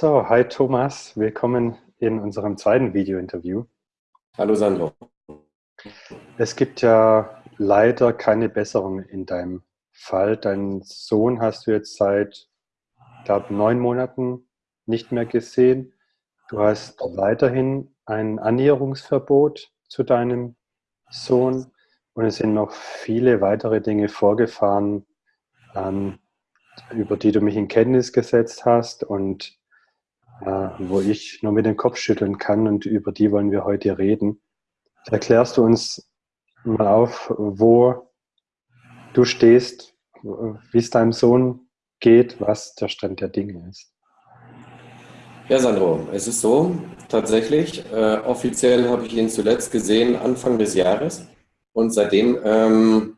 So, hi Thomas, willkommen in unserem zweiten Video-Interview. Hallo Sandro. Es gibt ja leider keine Besserung in deinem Fall. Deinen Sohn hast du jetzt seit, ich glaube, neun Monaten nicht mehr gesehen. Du hast weiterhin ein Annäherungsverbot zu deinem Sohn und es sind noch viele weitere Dinge vorgefahren, ähm, über die du mich in Kenntnis gesetzt hast und wo ich nur mit dem Kopf schütteln kann und über die wollen wir heute reden. Erklärst du uns mal auf, wo du stehst, wie es deinem Sohn geht, was der Stand der Dinge ist? Ja, Sandro, es ist so, tatsächlich, äh, offiziell habe ich ihn zuletzt gesehen Anfang des Jahres und seitdem ähm,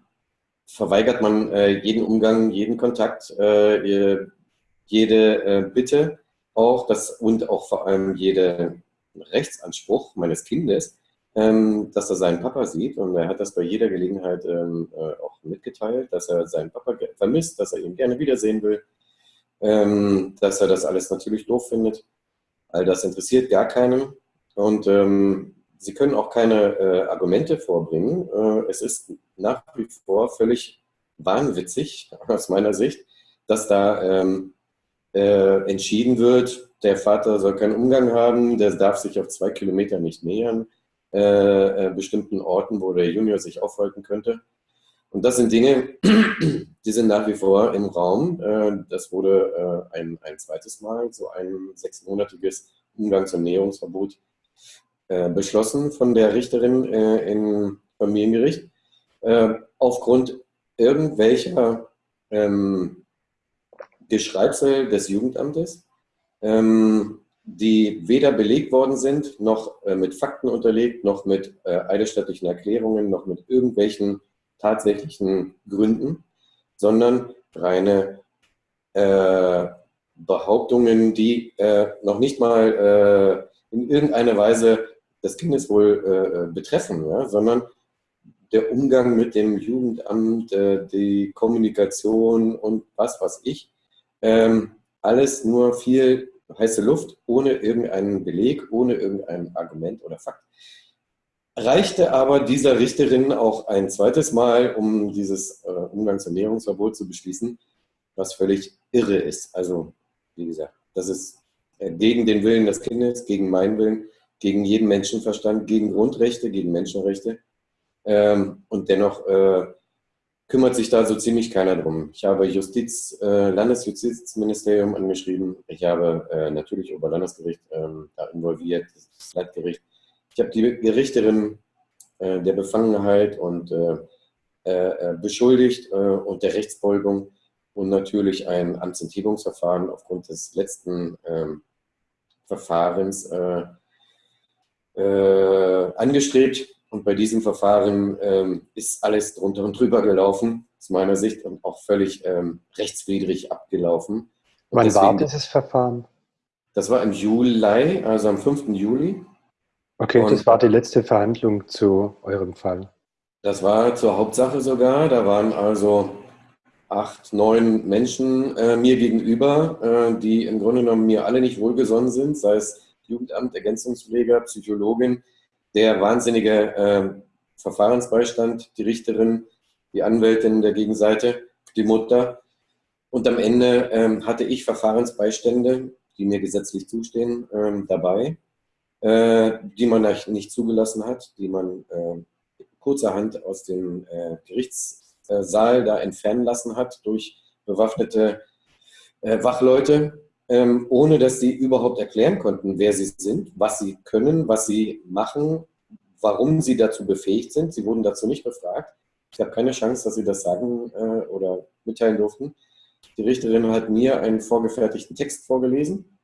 verweigert man äh, jeden Umgang, jeden Kontakt, äh, jede äh, Bitte auch das, und auch vor allem jede Rechtsanspruch meines Kindes, ähm, dass er seinen Papa sieht. Und er hat das bei jeder Gelegenheit ähm, äh, auch mitgeteilt, dass er seinen Papa vermisst, dass er ihn gerne wiedersehen will, ähm, dass er das alles natürlich doof findet. All das interessiert gar keinen. Und ähm, sie können auch keine äh, Argumente vorbringen. Äh, es ist nach wie vor völlig wahnwitzig aus meiner Sicht, dass da ähm, äh, entschieden wird, der Vater soll keinen Umgang haben, der darf sich auf zwei Kilometer nicht nähern, äh, äh, bestimmten Orten, wo der Junior sich aufhalten könnte. Und das sind Dinge, die sind nach wie vor im Raum. Äh, das wurde äh, ein, ein zweites Mal, so ein sechsmonatiges Umgangs- und Näherungsverbot äh, beschlossen von der Richterin im Familiengericht. Aufgrund irgendwelcher ähm, Geschreibsel des Jugendamtes, ähm, die weder belegt worden sind, noch äh, mit Fakten unterlegt, noch mit äh, eidesstattlichen Erklärungen, noch mit irgendwelchen tatsächlichen Gründen, sondern reine äh, Behauptungen, die äh, noch nicht mal äh, in irgendeiner Weise das Kindeswohl äh, betreffen, ja, sondern der Umgang mit dem Jugendamt, die Kommunikation und was weiß ich, ähm, alles nur viel heiße Luft, ohne irgendeinen Beleg, ohne irgendein Argument oder Fakt. Reichte aber dieser Richterin auch ein zweites Mal, um dieses äh, Umgangs- und Ernährungsverbot zu beschließen, was völlig irre ist. Also, wie gesagt, das ist äh, gegen den Willen des Kindes, gegen meinen Willen, gegen jeden Menschenverstand, gegen Grundrechte, gegen Menschenrechte. Ähm, und dennoch äh, kümmert sich da so ziemlich keiner drum. Ich habe Justiz, äh, Landesjustizministerium angeschrieben. Ich habe äh, natürlich Oberlandesgericht äh, da involviert, das Leitgericht. Ich habe die Gerichterin äh, der Befangenheit und äh, äh, beschuldigt und der Rechtsbeugung und natürlich ein Amtsenthebungsverfahren aufgrund des letzten ähm, Verfahrens angestrebt und bei diesem Verfahren ähm, ist alles drunter und drüber gelaufen, aus meiner Sicht, und auch völlig ähm, rechtswidrig abgelaufen. Und Wann deswegen, war dieses Verfahren? Das war im Juli, also am 5. Juli. Okay, und das war die letzte Verhandlung zu eurem Fall. Das war zur Hauptsache sogar. Da waren also acht, neun Menschen äh, mir gegenüber, äh, die im Grunde genommen mir alle nicht wohlgesonnen sind, sei es Jugendamt, Ergänzungspfleger, Psychologin, der wahnsinnige äh, Verfahrensbeistand, die Richterin, die Anwältin der Gegenseite, die Mutter. Und am Ende ähm, hatte ich Verfahrensbeistände, die mir gesetzlich zustehen, ähm, dabei, äh, die man nicht zugelassen hat, die man äh, kurzerhand aus dem äh, Gerichtssaal da entfernen lassen hat durch bewaffnete äh, Wachleute, ähm, ohne dass sie überhaupt erklären konnten, wer sie sind, was sie können, was sie machen, warum sie dazu befähigt sind. Sie wurden dazu nicht befragt. Ich habe keine Chance, dass sie das sagen äh, oder mitteilen durften. Die Richterin hat mir einen vorgefertigten Text vorgelesen,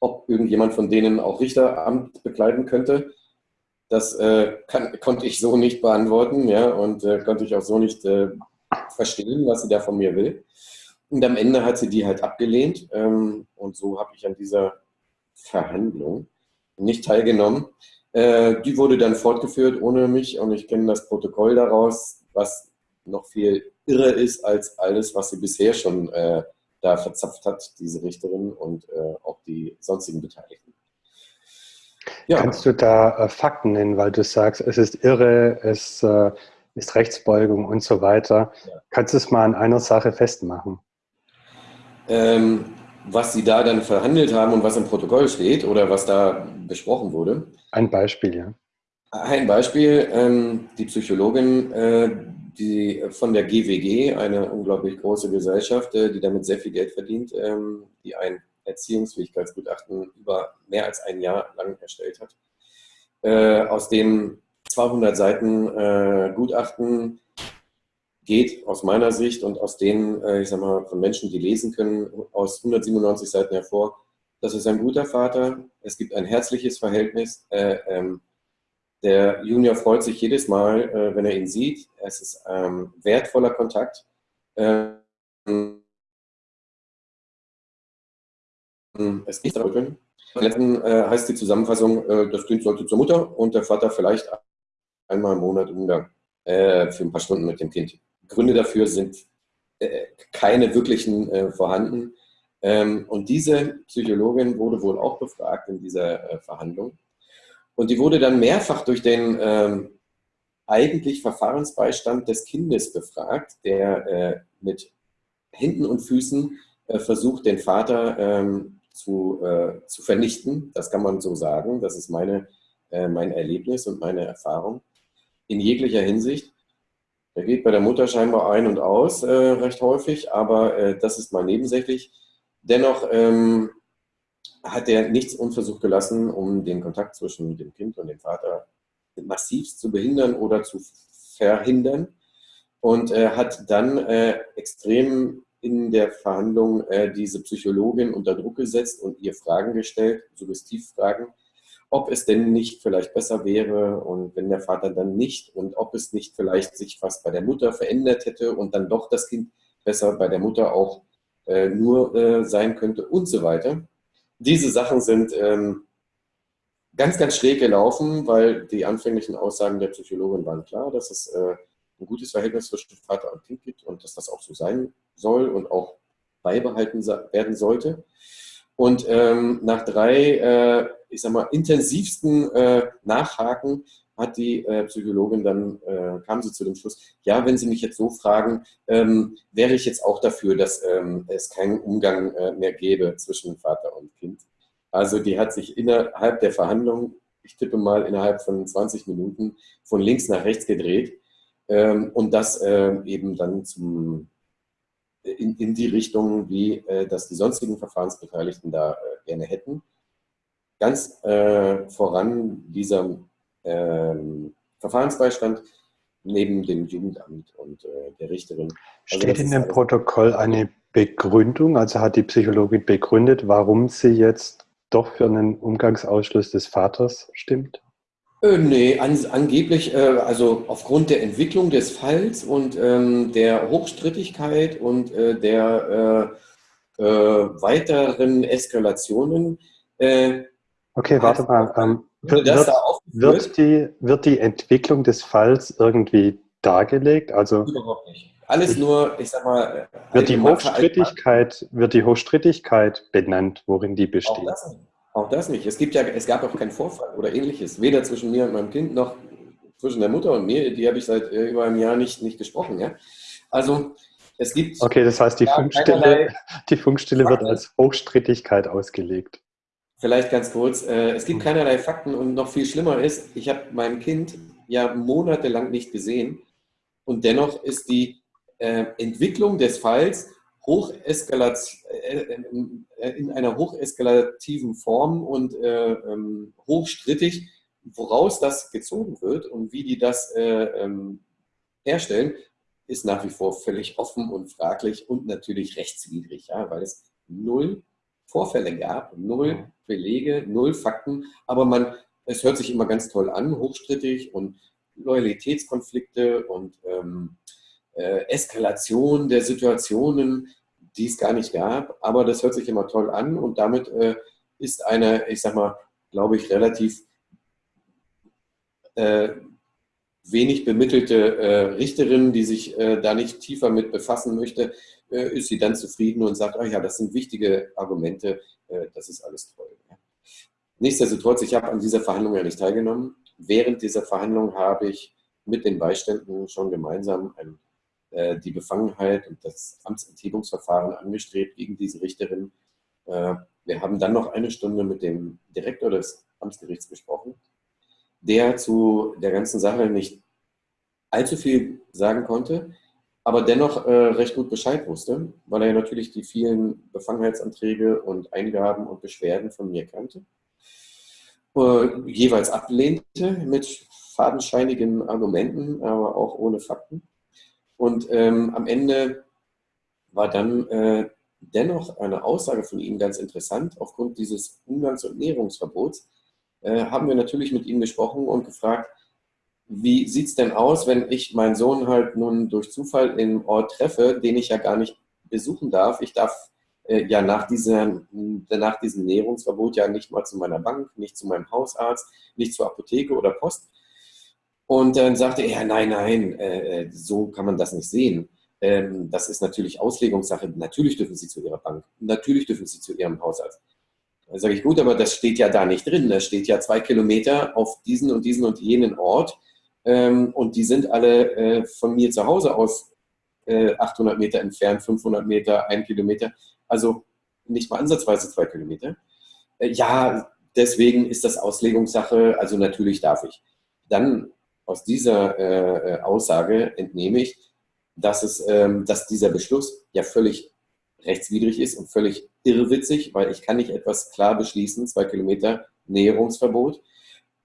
ob irgendjemand von denen auch Richteramt bekleiden könnte. Das äh, kann, konnte ich so nicht beantworten ja, und äh, konnte ich auch so nicht äh, verstehen, was sie da von mir will. Und am Ende hat sie die halt abgelehnt. Ähm, und so habe ich an dieser Verhandlung nicht teilgenommen. Äh, die wurde dann fortgeführt ohne mich und ich kenne das Protokoll daraus, was noch viel irre ist als alles, was sie bisher schon äh, da verzapft hat, diese Richterin und äh, auch die sonstigen Beteiligten. Ja. Kannst du da äh, Fakten nennen, weil du sagst, es ist irre, es äh, ist Rechtsbeugung und so weiter. Ja. Kannst du es mal an einer Sache festmachen? Ähm, was Sie da dann verhandelt haben und was im Protokoll steht oder was da besprochen wurde? Ein Beispiel, ja. Ein Beispiel, ähm, die Psychologin, äh, die von der GWG, eine unglaublich große Gesellschaft, äh, die damit sehr viel Geld verdient, ähm, die ein Erziehungsfähigkeitsgutachten über mehr als ein Jahr lang erstellt hat, äh, aus dem 200 Seiten äh, Gutachten geht aus meiner Sicht und aus denen, äh, ich sag mal, von Menschen, die lesen können, aus 197 Seiten hervor, das ist ein guter Vater, es gibt ein herzliches Verhältnis, äh, ähm, der Junior freut sich jedes Mal, äh, wenn er ihn sieht, es ist ähm, wertvoller Kontakt. Ähm, es geht darum, äh, heißt die Zusammenfassung, äh, das Kind sollte zur Mutter und der Vater vielleicht einmal im Monat Umgang äh, für ein paar Stunden mit dem Kind. Gründe dafür sind äh, keine wirklichen äh, vorhanden. Ähm, und diese Psychologin wurde wohl auch befragt in dieser äh, Verhandlung. Und die wurde dann mehrfach durch den ähm, eigentlich Verfahrensbeistand des Kindes befragt, der äh, mit Händen und Füßen äh, versucht, den Vater ähm, zu, äh, zu vernichten. Das kann man so sagen. Das ist meine, mein Erlebnis und meine Erfahrung in jeglicher Hinsicht. Er geht bei der Mutter scheinbar ein und aus, äh, recht häufig, aber äh, das ist mal nebensächlich. Dennoch ähm, hat er nichts unversucht gelassen, um den Kontakt zwischen dem Kind und dem Vater massivst zu behindern oder zu verhindern und äh, hat dann äh, extrem in der Verhandlung äh, diese Psychologin unter Druck gesetzt und ihr Fragen gestellt, Suggestivfragen, ob es denn nicht vielleicht besser wäre und wenn der Vater dann nicht und ob es nicht vielleicht sich was bei der Mutter verändert hätte und dann doch das Kind besser bei der Mutter auch äh, nur äh, sein könnte und so weiter. Diese Sachen sind ähm, ganz, ganz schräg gelaufen, weil die anfänglichen Aussagen der Psychologin waren klar, dass es äh, ein gutes Verhältnis zwischen Vater und Kind gibt und dass das auch so sein soll und auch beibehalten werden sollte. Und ähm, nach drei, äh, ich sag mal, intensivsten äh, Nachhaken hat die äh, Psychologin dann, äh, kam sie zu dem Schluss, ja, wenn Sie mich jetzt so fragen, ähm, wäre ich jetzt auch dafür, dass ähm, es keinen Umgang äh, mehr gäbe zwischen Vater und Kind. Also die hat sich innerhalb der Verhandlung, ich tippe mal innerhalb von 20 Minuten, von links nach rechts gedreht ähm, und das äh, eben dann zum in, in die Richtung, wie äh, das die sonstigen Verfahrensbeteiligten da äh, gerne hätten. Ganz äh, voran dieser ähm, Verfahrensbeistand neben dem Jugendamt und äh, der Richterin. Also Steht in dem Protokoll eine Begründung, also hat die Psychologin begründet, warum sie jetzt doch für einen Umgangsausschluss des Vaters stimmt? Äh, nee, an, angeblich, äh, also aufgrund der Entwicklung des Falls und ähm, der Hochstrittigkeit und äh, der äh, äh, weiteren Eskalationen. Okay, warte mal. Ähm, wird, wird, wird, die, wird die Entwicklung des Falls irgendwie dargelegt? Also, Überhaupt nicht. Alles ich, nur, ich sag mal. Wird die, Hochstrittigkeit, wird die Hochstrittigkeit benannt, worin die besteht? Auch das, auch das nicht. Es, gibt ja, es gab auch keinen Vorfall oder ähnliches, weder zwischen mir und meinem Kind noch zwischen der Mutter und mir. Die habe ich seit äh, über einem Jahr nicht, nicht gesprochen. Ja? Also es gibt. Okay, das heißt, die Funkstille, die Funkstille wird als Hochstrittigkeit ausgelegt. Vielleicht ganz kurz. Äh, es gibt keinerlei Fakten und noch viel schlimmer ist, ich habe mein Kind ja monatelang nicht gesehen und dennoch ist die äh, Entwicklung des Falls äh, in einer hocheskalativen Form und äh, ähm, hochstrittig, woraus das gezogen wird und wie die das ähm, herstellen, ist nach wie vor völlig offen und fraglich und natürlich rechtswidrig, ja, weil es null Vorfälle gab, null Belege, null Fakten, aber man, es hört sich immer ganz toll an, hochstrittig und Loyalitätskonflikte und ähm, äh, Eskalation der Situationen, die es gar nicht gab. Aber das hört sich immer toll an und damit äh, ist eine, ich sag mal, glaube ich, relativ äh, wenig bemittelte äh, Richterin, die sich äh, da nicht tiefer mit befassen möchte, äh, ist sie dann zufrieden und sagt, oh ja, das sind wichtige Argumente, äh, das ist alles toll. Ja. Nichtsdestotrotz, ich habe an dieser Verhandlung ja nicht teilgenommen. Während dieser Verhandlung habe ich mit den Beiständen schon gemeinsam ein, äh, die Befangenheit und das Amtsenthebungsverfahren angestrebt gegen diese Richterin. Äh, wir haben dann noch eine Stunde mit dem Direktor des Amtsgerichts gesprochen, der zu der ganzen Sache nicht allzu viel sagen konnte, aber dennoch äh, recht gut Bescheid wusste, weil er natürlich die vielen Befangenheitsanträge und Eingaben und Beschwerden von mir kannte. Äh, jeweils ablehnte mit fadenscheinigen Argumenten, aber auch ohne Fakten. Und ähm, am Ende war dann äh, dennoch eine Aussage von ihm ganz interessant. Aufgrund dieses Umgangs- und Näherungsverbots äh, haben wir natürlich mit ihm gesprochen und gefragt, wie sieht es denn aus, wenn ich meinen Sohn halt nun durch Zufall im Ort treffe, den ich ja gar nicht besuchen darf. Ich darf äh, ja nach, dieser, nach diesem Näherungsverbot ja nicht mal zu meiner Bank, nicht zu meinem Hausarzt, nicht zur Apotheke oder Post. Und dann sagte er, nein, nein, äh, äh, so kann man das nicht sehen. Ähm, das ist natürlich Auslegungssache. Natürlich dürfen Sie zu Ihrer Bank, natürlich dürfen Sie zu Ihrem Hausarzt. Dann sage ich, gut, aber das steht ja da nicht drin. Da steht ja zwei Kilometer auf diesen und diesen und jenen Ort. Ähm, und die sind alle äh, von mir zu Hause aus 800 Meter entfernt, 500 Meter, ein Kilometer. Also nicht mal ansatzweise zwei Kilometer. Ja, deswegen ist das Auslegungssache. Also natürlich darf ich. Dann aus dieser äh, äh, Aussage entnehme ich, dass, es, ähm, dass dieser Beschluss ja völlig rechtswidrig ist und völlig irrwitzig, weil ich kann nicht etwas klar beschließen, zwei Kilometer Näherungsverbot,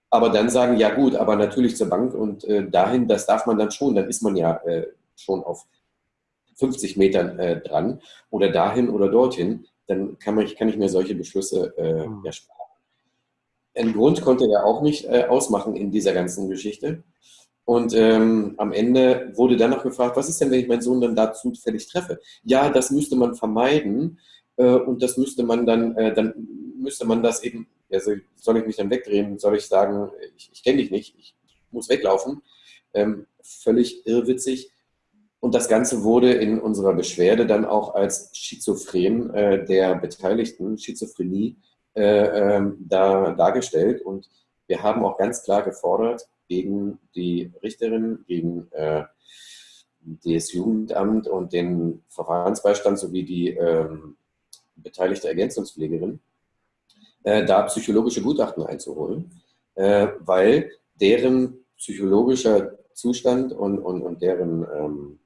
aber dann sagen, ja gut, aber natürlich zur Bank und äh, dahin, das darf man dann schon, dann ist man ja äh, schon auf 50 Metern äh, dran oder dahin oder dorthin, dann kann, man, kann ich mir solche Beschlüsse äh, mhm. ja sparen. Einen Grund konnte er auch nicht äh, ausmachen in dieser ganzen Geschichte. Und ähm, am Ende wurde dann noch gefragt, was ist denn, wenn ich meinen Sohn dann da zufällig treffe? Ja, das müsste man vermeiden äh, und das müsste man dann, äh, dann müsste man das eben, also soll ich mich dann wegdrehen, soll ich sagen, ich, ich kenne dich nicht, ich muss weglaufen. Ähm, völlig irrwitzig. Und das Ganze wurde in unserer Beschwerde dann auch als Schizophren äh, der Beteiligten, Schizophrenie, äh, ähm, da, dargestellt. Und wir haben auch ganz klar gefordert gegen die Richterin, gegen äh, das Jugendamt und den Verfahrensbeistand sowie die ähm, beteiligte Ergänzungspflegerin, äh, da psychologische Gutachten einzuholen, äh, weil deren psychologischer Zustand und, und, und deren ähm,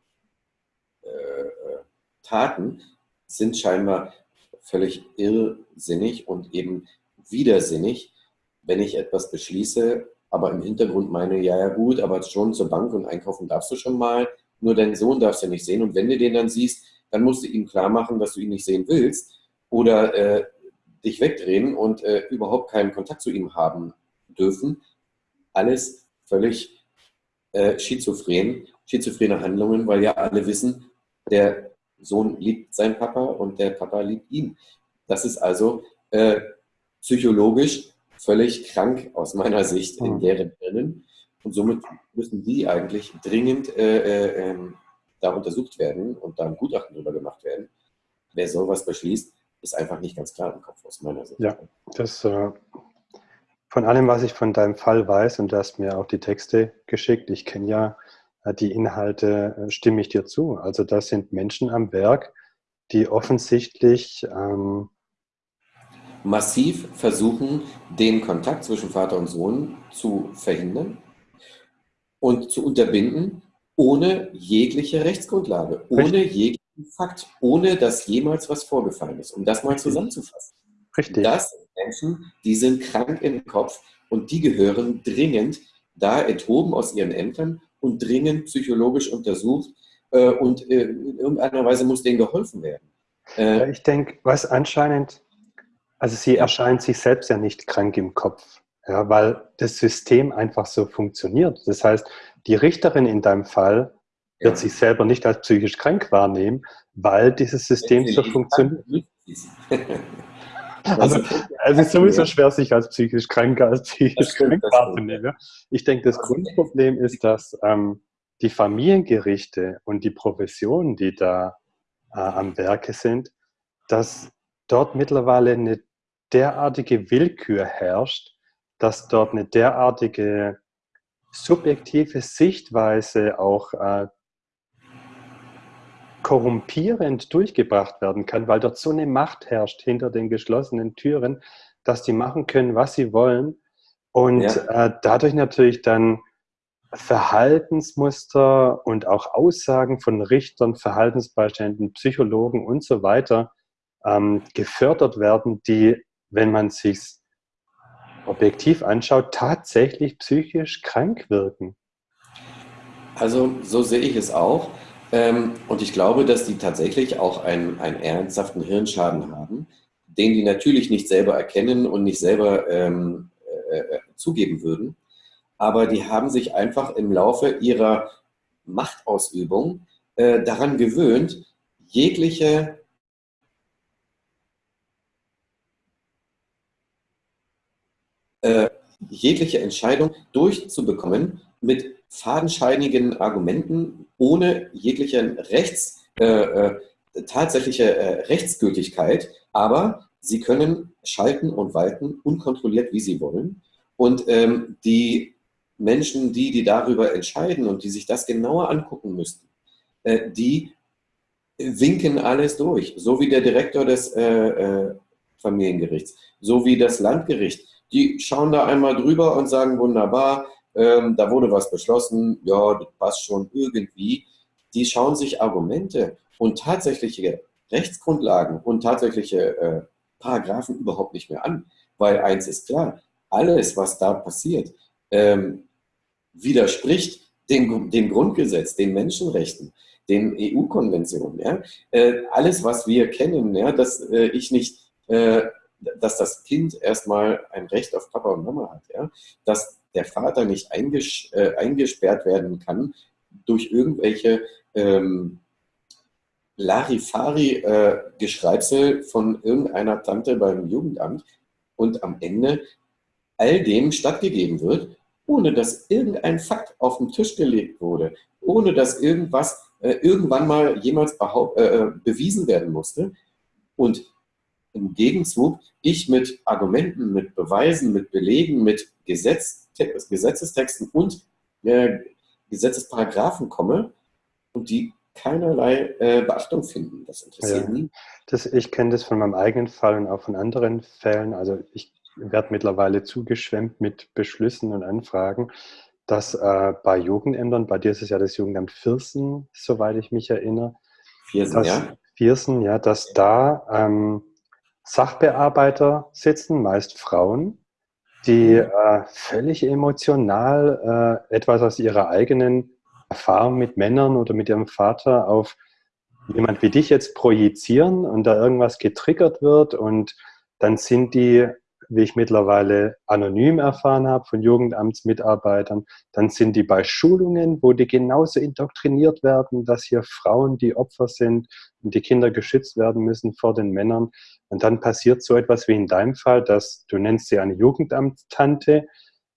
äh, äh Taten sind scheinbar völlig irrsinnig und eben widersinnig, wenn ich etwas beschließe, aber im Hintergrund meine, ja, ja gut, aber schon zur Bank und einkaufen darfst du schon mal, nur deinen Sohn darfst du nicht sehen. Und wenn du den dann siehst, dann musst du ihm klar machen, dass du ihn nicht sehen willst oder äh, dich wegdrehen und äh, überhaupt keinen Kontakt zu ihm haben dürfen. Alles völlig äh, schizophren, schizophrene Handlungen, weil ja alle wissen, der Sohn liebt seinen Papa und der Papa liebt ihn. Das ist also äh, psychologisch völlig krank aus meiner Sicht in deren Birnen. Und somit müssen die eigentlich dringend äh, äh, ähm, da untersucht werden und da ein Gutachten drüber gemacht werden. Wer sowas beschließt, ist einfach nicht ganz klar im Kopf aus meiner Sicht. Ja, das äh, von allem, was ich von deinem Fall weiß, und du hast mir auch die Texte geschickt, ich kenne ja die Inhalte äh, stimme ich dir zu. Also das sind Menschen am Werk, die offensichtlich ähm massiv versuchen, den Kontakt zwischen Vater und Sohn zu verhindern und zu unterbinden, ohne jegliche Rechtsgrundlage, ohne Richtig. Fakt, ohne dass jemals was vorgefallen ist. Um das mal zusammenzufassen. Richtig. Das sind Menschen, die sind krank im Kopf und die gehören dringend da enthoben aus ihren Ämtern und dringend psychologisch untersucht äh, und äh, in irgendeiner Weise muss denen geholfen werden. Äh, ich denke, was anscheinend, also sie erscheint sich selbst ja nicht krank im Kopf, ja, weil das System einfach so funktioniert. Das heißt, die Richterin in deinem Fall wird ja. sich selber nicht als psychisch krank wahrnehmen, weil dieses System so funktioniert. Also, es ist sowieso schwer, sich als psychisch Kranker als psychisch krank wahrzunehmen. Ich denke, das Grundproblem ist, dass ähm, die Familiengerichte und die Professionen, die da äh, am Werke sind, dass dort mittlerweile eine derartige Willkür herrscht, dass dort eine derartige subjektive Sichtweise auch äh, korrumpierend durchgebracht werden kann, weil dort so eine Macht herrscht hinter den geschlossenen Türen, dass die machen können, was sie wollen und ja. äh, dadurch natürlich dann Verhaltensmuster und auch Aussagen von Richtern, Verhaltensbeiständen, Psychologen und so weiter ähm, gefördert werden, die, wenn man sich objektiv anschaut, tatsächlich psychisch krank wirken. Also so sehe ich es auch. Ähm, und ich glaube, dass die tatsächlich auch einen, einen ernsthaften Hirnschaden haben, den die natürlich nicht selber erkennen und nicht selber ähm, äh, äh, zugeben würden. Aber die haben sich einfach im Laufe ihrer Machtausübung äh, daran gewöhnt, jegliche äh, jegliche Entscheidung durchzubekommen mit fadenscheinigen Argumenten ohne jegliche Rechts, äh, äh, tatsächliche äh, Rechtsgültigkeit, aber sie können schalten und walten unkontrolliert, wie sie wollen. Und ähm, die Menschen, die, die darüber entscheiden und die sich das genauer angucken müssten, äh, die winken alles durch, so wie der Direktor des äh, äh, Familiengerichts, so wie das Landgericht. Die schauen da einmal drüber und sagen, wunderbar, ähm, da wurde was beschlossen, ja, das passt schon irgendwie. Die schauen sich Argumente und tatsächliche Rechtsgrundlagen und tatsächliche äh, Paragraphen überhaupt nicht mehr an. Weil eins ist klar, alles, was da passiert, ähm, widerspricht dem, dem, Grundgesetz, den Menschenrechten, den EU-Konventionen. Ja? Äh, alles, was wir kennen, ja, dass äh, ich nicht, äh, dass das Kind erstmal ein Recht auf Papa und Mama hat, ja? dass der Vater nicht einges äh, eingesperrt werden kann durch irgendwelche ähm, Larifari-Geschreibsel äh, von irgendeiner Tante beim Jugendamt und am Ende all dem stattgegeben wird, ohne dass irgendein Fakt auf den Tisch gelegt wurde, ohne dass irgendwas äh, irgendwann mal jemals äh, äh, bewiesen werden musste. Und im Gegenzug ich mit Argumenten, mit Beweisen, mit Belegen, mit Gesetz, Gesetzestexten und äh, Gesetzesparagraphen komme und die keinerlei äh, Beachtung finden. Das interessiert ja, nie. Das, ich kenne das von meinem eigenen Fall und auch von anderen Fällen. Also ich werde mittlerweile zugeschwemmt mit Beschlüssen und Anfragen, dass äh, bei Jugendämtern, bei dir ist es ja das Jugendamt Viersen, soweit ich mich erinnere. Viersen, dass, ja. Viersen, ja, dass da ähm, Sachbearbeiter sitzen, meist Frauen, die äh, völlig emotional äh, etwas aus ihrer eigenen Erfahrung mit Männern oder mit ihrem Vater auf jemand wie dich jetzt projizieren und da irgendwas getriggert wird und dann sind die wie ich mittlerweile anonym erfahren habe von Jugendamtsmitarbeitern, dann sind die bei Schulungen, wo die genauso indoktriniert werden, dass hier Frauen die Opfer sind und die Kinder geschützt werden müssen vor den Männern. Und dann passiert so etwas wie in deinem Fall, dass du nennst sie eine Jugendamtstante,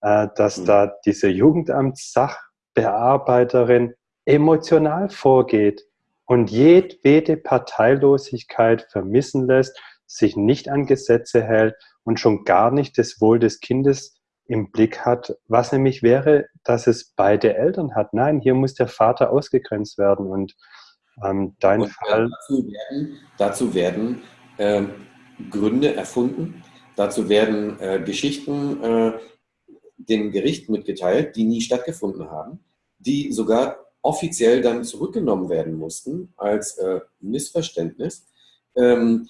äh, dass mhm. da diese Jugendamtssachbearbeiterin emotional vorgeht und jedwede Parteilosigkeit vermissen lässt, sich nicht an Gesetze hält und schon gar nicht das Wohl des Kindes im Blick hat, was nämlich wäre, dass es beide Eltern hat. Nein, hier muss der Vater ausgegrenzt werden und ähm, dein und Fall. Dazu werden, dazu werden äh, Gründe erfunden, dazu werden äh, Geschichten äh, dem Gericht mitgeteilt, die nie stattgefunden haben, die sogar offiziell dann zurückgenommen werden mussten als äh, Missverständnis, ähm,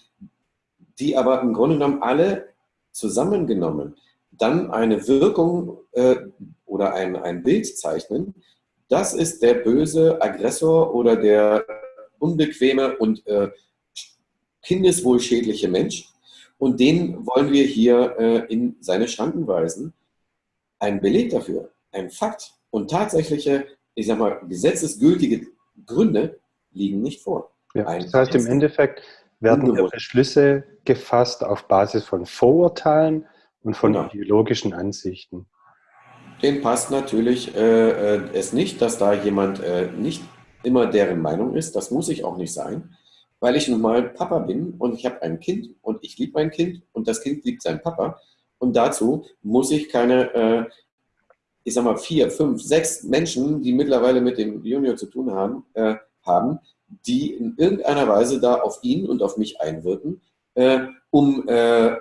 die aber im Grunde genommen alle zusammengenommen dann eine Wirkung äh, oder ein, ein Bild zeichnen, das ist der böse Aggressor oder der unbequeme und äh, kindeswohlschädliche Mensch. Und den wollen wir hier äh, in seine Schranken weisen. Ein Beleg dafür, ein Fakt und tatsächliche, ich sag mal, gesetzesgültige Gründe liegen nicht vor. Ja, das heißt im Endeffekt, werden ihre Beschlüsse gefasst auf Basis von Vorurteilen und von genau. ideologischen Ansichten. Den passt natürlich äh, äh, es nicht, dass da jemand äh, nicht immer deren Meinung ist. Das muss ich auch nicht sein, weil ich nun mal Papa bin und ich habe ein Kind und ich liebe mein Kind und das Kind liebt seinen Papa. Und dazu muss ich keine, äh, ich sag mal, vier, fünf, sechs Menschen, die mittlerweile mit dem Junior zu tun haben, äh, haben die in irgendeiner Weise da auf ihn und auf mich einwirken, äh, um äh,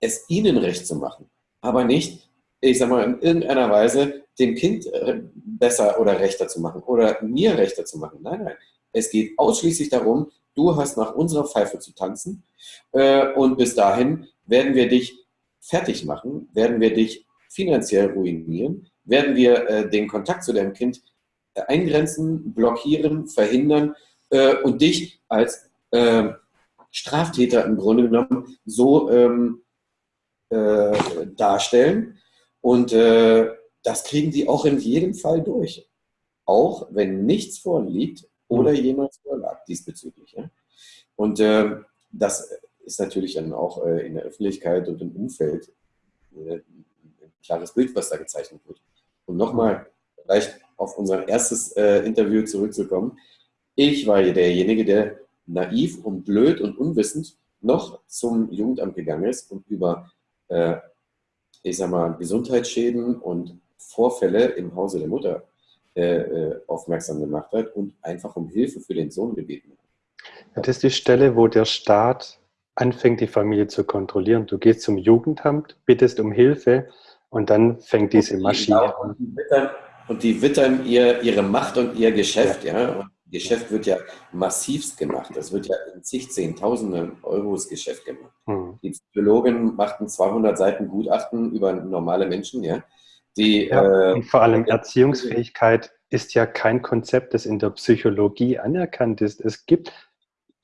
es ihnen recht zu machen. Aber nicht, ich sag mal, in irgendeiner Weise dem Kind äh, besser oder rechter zu machen oder mir rechter zu machen. Nein, nein. Es geht ausschließlich darum, du hast nach unserer Pfeife zu tanzen äh, und bis dahin werden wir dich fertig machen, werden wir dich finanziell ruinieren, werden wir äh, den Kontakt zu deinem Kind eingrenzen, blockieren, verhindern äh, und dich als äh, Straftäter im Grunde genommen so ähm, äh, darstellen. Und äh, das kriegen die auch in jedem Fall durch. Auch wenn nichts vorliegt oder mhm. jemals vorlag diesbezüglich. Ja? Und äh, das ist natürlich dann auch äh, in der Öffentlichkeit und im Umfeld äh, ein klares Bild, was da gezeichnet wird. Und nochmal, vielleicht auf unser erstes äh, Interview zurückzukommen. Ich war derjenige, der naiv und blöd und unwissend noch zum Jugendamt gegangen ist und über, äh, ich sag mal, Gesundheitsschäden und Vorfälle im Hause der Mutter äh, äh aufmerksam gemacht hat und einfach um Hilfe für den Sohn gebeten hat. Das ist die Stelle, wo der Staat anfängt, die Familie zu kontrollieren. Du gehst zum Jugendamt, bittest um Hilfe und dann fängt diese Maschine an. Und die wittern ihr, ihre Macht und ihr Geschäft. Ja. ja. Und Geschäft wird ja massivst gemacht. Das wird ja in zig Zehntausenden Euros Geschäft gemacht. Hm. Die Psychologen machten 200 Seiten Gutachten über normale Menschen. Ja. Die, ja, äh, und vor allem Erziehungsfähigkeit ist ja kein Konzept, das in der Psychologie anerkannt ist. Es gibt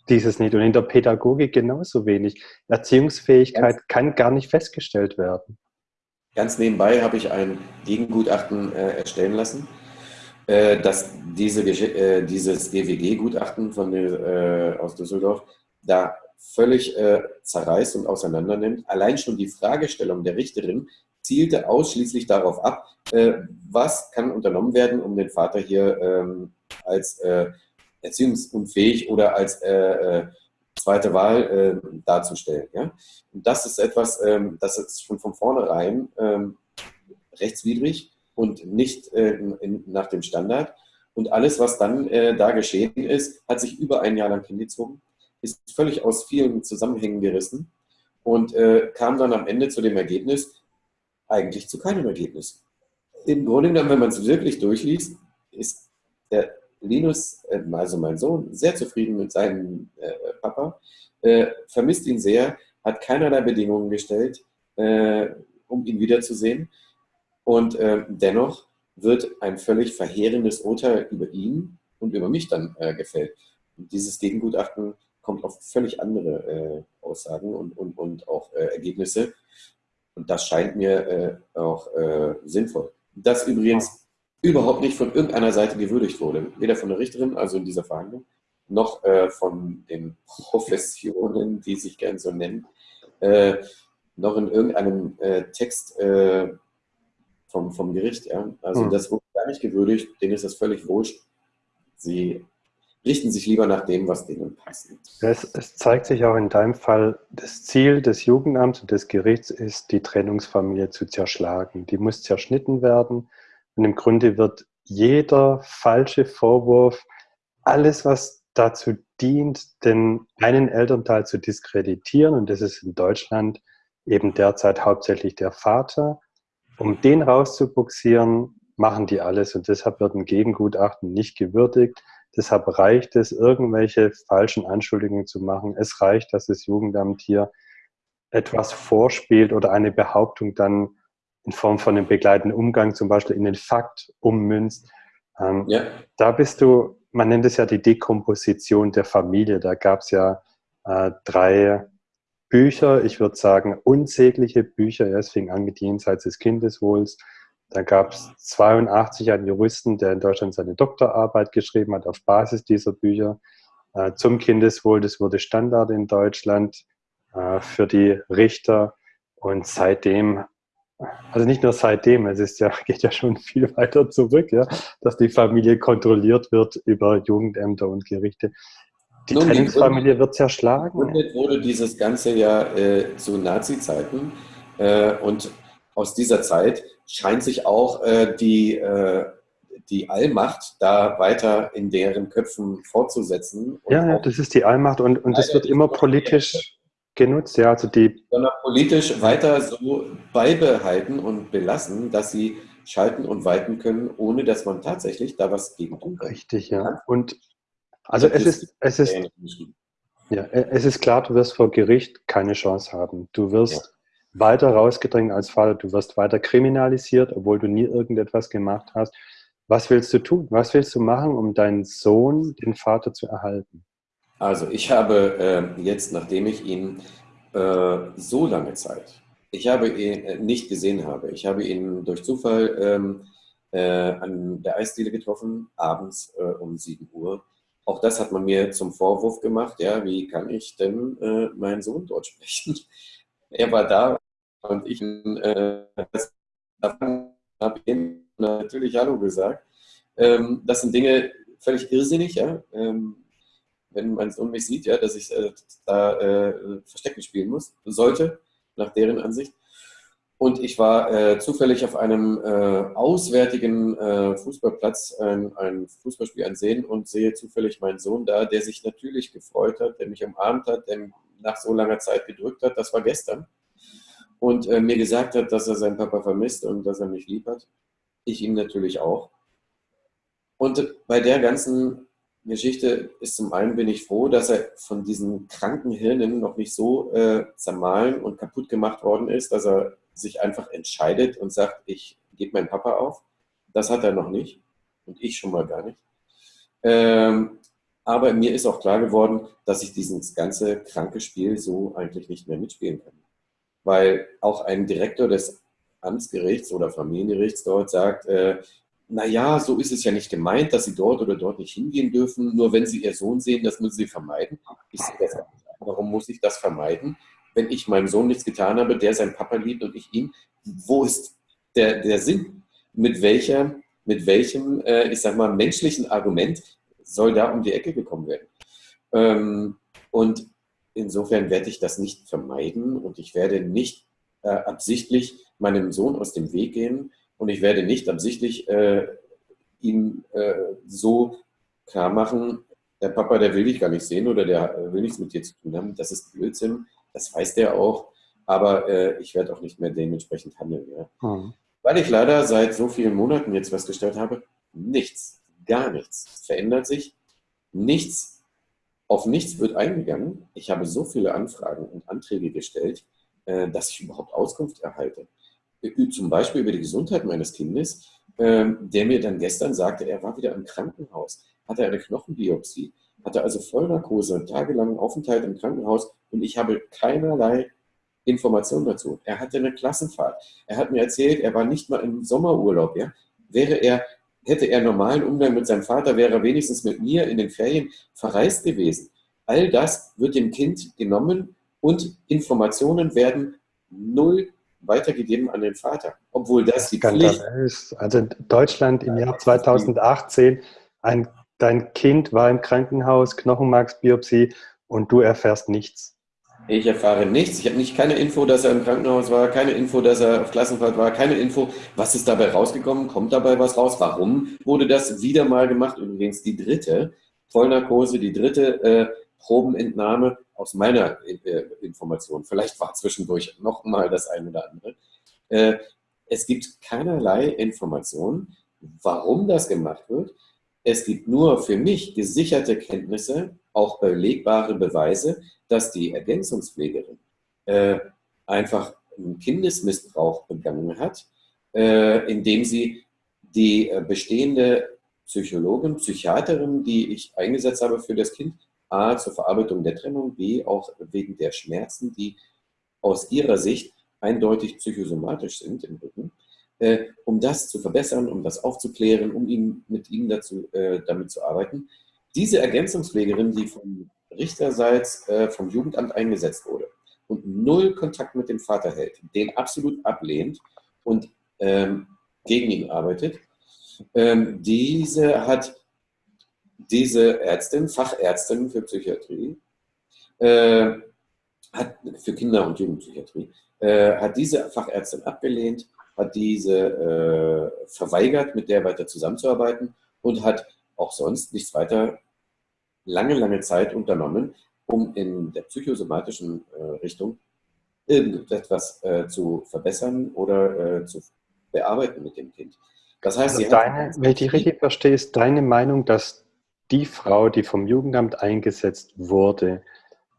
dieses nicht und in der Pädagogik genauso wenig. Erziehungsfähigkeit kann gar nicht festgestellt werden. Ganz nebenbei habe ich ein Gegengutachten äh, erstellen lassen, äh, dass diese, äh, dieses GWG-Gutachten von äh, aus Düsseldorf da völlig äh, zerreißt und auseinandernimmt. Allein schon die Fragestellung der Richterin zielte ausschließlich darauf ab, äh, was kann unternommen werden, um den Vater hier ähm, als erziehungsunfähig oder als zweite Wahl äh, darzustellen. Ja? Und das ist etwas, ähm, das ist schon von vornherein ähm, rechtswidrig und nicht äh, in, nach dem Standard. Und alles, was dann äh, da geschehen ist, hat sich über ein Jahr lang hingezogen, ist völlig aus vielen Zusammenhängen gerissen und äh, kam dann am Ende zu dem Ergebnis, eigentlich zu keinem Ergebnis. Im Grunde genommen, wenn man es wirklich durchliest, ist der Linus, äh, also mein Sohn, sehr zufrieden mit seinem äh, Papa, äh, vermisst ihn sehr, hat keinerlei Bedingungen gestellt, um ihn wiederzusehen. Und dennoch wird ein völlig verheerendes Urteil über ihn und über mich dann gefällt. Und dieses Gegengutachten kommt auf völlig andere Aussagen und, und, und auch Ergebnisse. Und das scheint mir auch sinnvoll. Das übrigens überhaupt nicht von irgendeiner Seite gewürdigt wurde. Weder von der Richterin, also in dieser Verhandlung, noch äh, von den Professionen, die sich gern so nennen, äh, noch in irgendeinem äh, Text äh, vom, vom Gericht. Ja? Also hm. das wurde gar nicht gewürdigt, denen ist das völlig wurscht. Sie richten sich lieber nach dem, was denen passt. Es, es, zeigt sich auch in deinem Fall, das Ziel des Jugendamts und des Gerichts ist, die Trennungsfamilie zu zerschlagen. Die muss zerschnitten werden und im Grunde wird jeder falsche Vorwurf, alles, was dazu dient, den einen Elternteil zu diskreditieren, und das ist in Deutschland eben derzeit hauptsächlich der Vater, um den rauszubuxieren, machen die alles und deshalb wird ein Gegengutachten nicht gewürdigt. Deshalb reicht es, irgendwelche falschen Anschuldigungen zu machen. Es reicht, dass das Jugendamt hier etwas vorspielt oder eine Behauptung dann in Form von einem begleitenden Umgang zum Beispiel in den Fakt ummünzt. Ähm, ja. Da bist du, man nennt es ja die Dekomposition der Familie. Da gab es ja äh, drei Bücher, ich würde sagen unsägliche Bücher. Ja, es fing an mit Jenseits des Kindeswohls. Da gab es 82 einen Juristen, der in Deutschland seine Doktorarbeit geschrieben hat auf Basis dieser Bücher. äh, zum Kindeswohl. Das wurde Standard in Deutschland äh, für die Richter. Und seitdem, also nicht nur seitdem, es ist ja, geht ja schon viel weiter zurück, ja, dass die Familie kontrolliert wird über Jugendämter und Gerichte. Die Nun, Trennungsfamilie wird zerschlagen. Gegründet wurde dieses ganze ja äh, zu Nazi-Zeiten. Äh, und aus dieser Zeit scheint sich auch äh, die, äh, die Allmacht da weiter in deren Köpfen fortzusetzen. Ja, ja, das ist die Allmacht und, und das wird immer politisch genutzt, ja. Also die sondern politisch weiter so beibehalten und belassen, dass sie schalten und walten können, ohne dass man tatsächlich da was gegen tun kann. Richtig, ja. Und also es ist, es ist, ja, es ist klar, du wirst vor Gericht keine Chance haben. Du wirst ja. weiter rausgedrängt als Vater, du wirst weiter kriminalisiert, obwohl du nie irgendetwas gemacht hast. Was willst du tun? Was willst du machen, um deinen Sohn, den Vater zu erhalten? Also ich habe äh, jetzt, nachdem ich ihn äh, so lange Zeit, ich habe ihn äh, nicht gesehen habe, ich habe ihn durch Zufall ähm, äh, an der Eisdiele getroffen, abends äh, um 7 Uhr. Auch das hat man mir zum Vorwurf gemacht, ja, wie kann ich denn äh, meinen Sohn dort sprechen? er war da und ich habe ihm natürlich Hallo gesagt. Ähm, das sind Dinge völlig irrsinnig, ja. Ähm, wenn mein Sohn mich sieht, ja, dass ich äh, da äh, Verstecken spielen muss, sollte, nach deren Ansicht. Und ich war äh, zufällig auf einem äh, auswärtigen äh, Fußballplatz ein, ein Fußballspiel ansehen und sehe zufällig meinen Sohn da, der sich natürlich gefreut hat, der mich umarmt hat, der nach so langer Zeit gedrückt hat. Das war gestern. Und äh, mir gesagt hat, dass er seinen Papa vermisst und dass er mich lieb hat. Ich ihn natürlich auch. Und bei der ganzen Geschichte ist zum einen bin ich froh, dass er von diesen kranken Hirnen noch nicht so äh, zermahlen und kaputt gemacht worden ist, dass er sich einfach entscheidet und sagt, ich gebe meinen Papa auf. Das hat er noch nicht und ich schon mal gar nicht. Ähm, aber mir ist auch klar geworden, dass ich dieses ganze kranke Spiel so eigentlich nicht mehr mitspielen kann. Weil auch ein Direktor des Amtsgerichts oder Familiengerichts dort sagt, äh, naja, so ist es ja nicht gemeint, dass sie dort oder dort nicht hingehen dürfen. Nur wenn sie ihr Sohn sehen, das müssen sie vermeiden. Ich sehe das. Warum muss ich das vermeiden? Wenn ich meinem Sohn nichts getan habe, der seinen Papa liebt und ich ihn, wo ist der, der Sinn? Mit, welcher, mit welchem, äh, ich sag mal, menschlichen Argument soll da um die Ecke gekommen werden? Ähm, und insofern werde ich das nicht vermeiden und ich werde nicht äh, absichtlich meinem Sohn aus dem Weg gehen, und ich werde nicht absichtlich äh, ihm äh, so klar machen, der Papa, der will dich gar nicht sehen oder der will nichts mit dir zu tun haben. Das ist Blödsinn, das weiß der auch. Aber äh, ich werde auch nicht mehr dementsprechend handeln. Ja. Mhm. Weil ich leider seit so vielen Monaten jetzt festgestellt habe, nichts, gar nichts verändert sich. Nichts, auf nichts wird eingegangen. Ich habe so viele Anfragen und Anträge gestellt, äh, dass ich überhaupt Auskunft erhalte zum Beispiel über die Gesundheit meines Kindes, ähm, der mir dann gestern sagte, er war wieder im Krankenhaus, hatte eine Knochenbiopsie, hatte also Vollnarkose, tagelangen Aufenthalt im Krankenhaus und ich habe keinerlei Informationen dazu. Er hatte eine Klassenfahrt. Er hat mir erzählt, er war nicht mal im Sommerurlaub. Ja? Wäre er, hätte er normalen Umgang mit seinem Vater, wäre er wenigstens mit mir in den Ferien verreist gewesen. All das wird dem Kind genommen und Informationen werden null weitergegeben an den Vater, obwohl das die Pflicht ist. Also Deutschland im Jahr 2018, ein, dein Kind war im Krankenhaus, Knochenmarksbiopsie und du erfährst nichts. Ich erfahre nichts. Ich habe nicht keine Info, dass er im Krankenhaus war, keine Info, dass er auf Klassenfahrt war, keine Info, was ist dabei rausgekommen, kommt dabei was raus, warum wurde das wieder mal gemacht? Übrigens die dritte Vollnarkose, die dritte äh, Probenentnahme aus meiner äh, Information, vielleicht war zwischendurch noch mal das eine oder andere, äh, es gibt keinerlei Information, warum das gemacht wird. Es gibt nur für mich gesicherte Kenntnisse, auch belegbare Beweise, dass die Ergänzungspflegerin äh, einfach einen Kindesmissbrauch begangen hat, äh, indem sie die äh, bestehende Psychologin, Psychiaterin, die ich eingesetzt habe für das Kind, A, zur Verarbeitung der Trennung, B, auch wegen der Schmerzen, die aus ihrer Sicht eindeutig psychosomatisch sind im Rücken, äh, um das zu verbessern, um das aufzuklären, um ihn, mit ihm dazu, äh, damit zu arbeiten, Diese Ergänzungspflegerin, die vom Richterseits äh, vom Jugendamt eingesetzt wurde und null Kontakt mit dem Vater hält, den absolut ablehnt und ähm, gegen ihn arbeitet, ähm, diese hat diese Ärztin, Fachärztin für Psychiatrie, äh, hat, für Kinder- und Jugendpsychiatrie, äh, hat diese Fachärztin abgelehnt, hat diese äh, verweigert, mit der weiter zusammenzuarbeiten und hat auch sonst nichts weiter lange, lange Zeit unternommen, um in der psychosomatischen äh, Richtung irgendetwas äh, zu verbessern oder äh, zu bearbeiten mit dem Kind. Das heißt, also deine, wenn ich dich richtig verstehe, ist deine Meinung, dass die Frau, die vom Jugendamt eingesetzt wurde,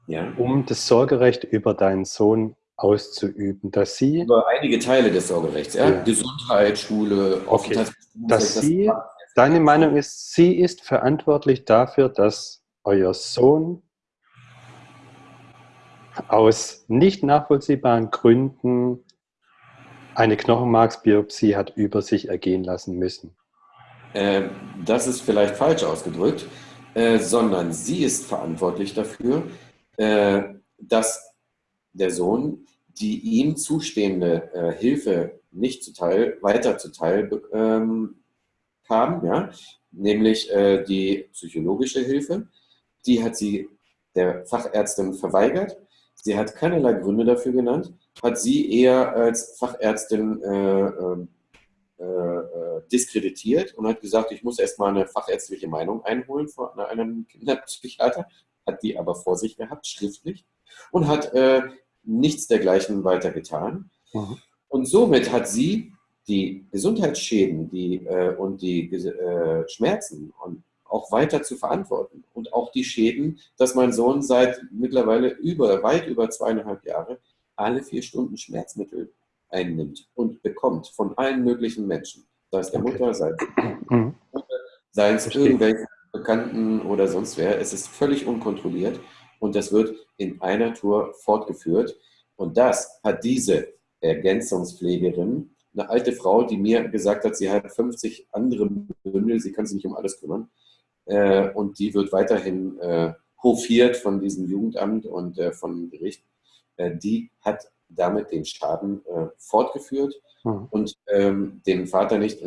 ja. um das Sorgerecht über deinen Sohn auszuüben, dass sie... Über einige Teile des Sorgerechts, ja? ja. Gesundheit, Schule, okay. Dass sie, deine Meinung ist, sie ist verantwortlich dafür, dass euer Sohn aus nicht nachvollziehbaren Gründen eine Knochenmarksbiopsie hat über sich ergehen lassen müssen. Äh, das ist vielleicht falsch ausgedrückt, äh, sondern sie ist verantwortlich dafür, äh, dass der Sohn die ihm zustehende äh, Hilfe nicht zuteil, weiter zuteil ähm, kam, ja? nämlich äh, die psychologische Hilfe. Die hat sie der Fachärztin verweigert. Sie hat keinerlei Gründe dafür genannt, hat sie eher als Fachärztin äh, ähm, äh, äh, diskreditiert und hat gesagt, ich muss erstmal eine fachärztliche Meinung einholen von einem Kinderpsychiater, hat die aber vor sich gehabt, schriftlich, und hat äh, nichts dergleichen weiter getan. Mhm. Und somit hat sie die Gesundheitsschäden die, äh, und die äh, Schmerzen und auch weiter zu verantworten. Und auch die Schäden, dass mein Sohn seit mittlerweile über, weit über zweieinhalb Jahre alle vier Stunden Schmerzmittel einnimmt und bekommt von allen möglichen Menschen. Sei es der. Mutter, sei es, mhm. sei es irgendwelche Bekannten oder sonst wer. Es ist völlig unkontrolliert und das wird in einer Tour fortgeführt. Und das hat diese Ergänzungspflegerin, eine alte Frau, die mir gesagt hat, sie hat 50 andere Bündel, sie kann sich nicht um alles kümmern. Äh, und die wird weiterhin äh, hofiert von diesem Jugendamt und äh, von Gericht. die hat damit den Schaden fortgeführt mhm. und ähm, den Vater nicht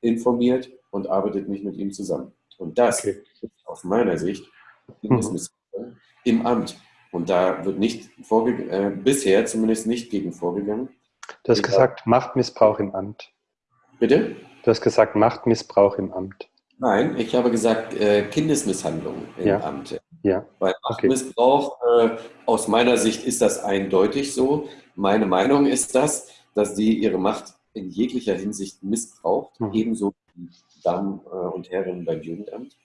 informiert und arbeitet nicht mit ihm zusammen. Und das okay. ist aus meiner Sicht Kindesmisshandlung im Amt. Und da wird nicht äh, bisher zumindest nicht gegen vorgegangen. Du hast gesagt Machtmissbrauch im Amt. Bitte? Du hast gesagt Machtmissbrauch im Amt. Nein, ich habe gesagt äh, Kindesmisshandlung im ja. Amt. Ja. Weil Machtmissbrauch, okay. äh, aus meiner Sicht ist das eindeutig so. Meine Meinung ist das, dass die ihre Macht in jeglicher Hinsicht missbraucht, mhm. ebenso wie Damen äh, und Herren beim Jugendamt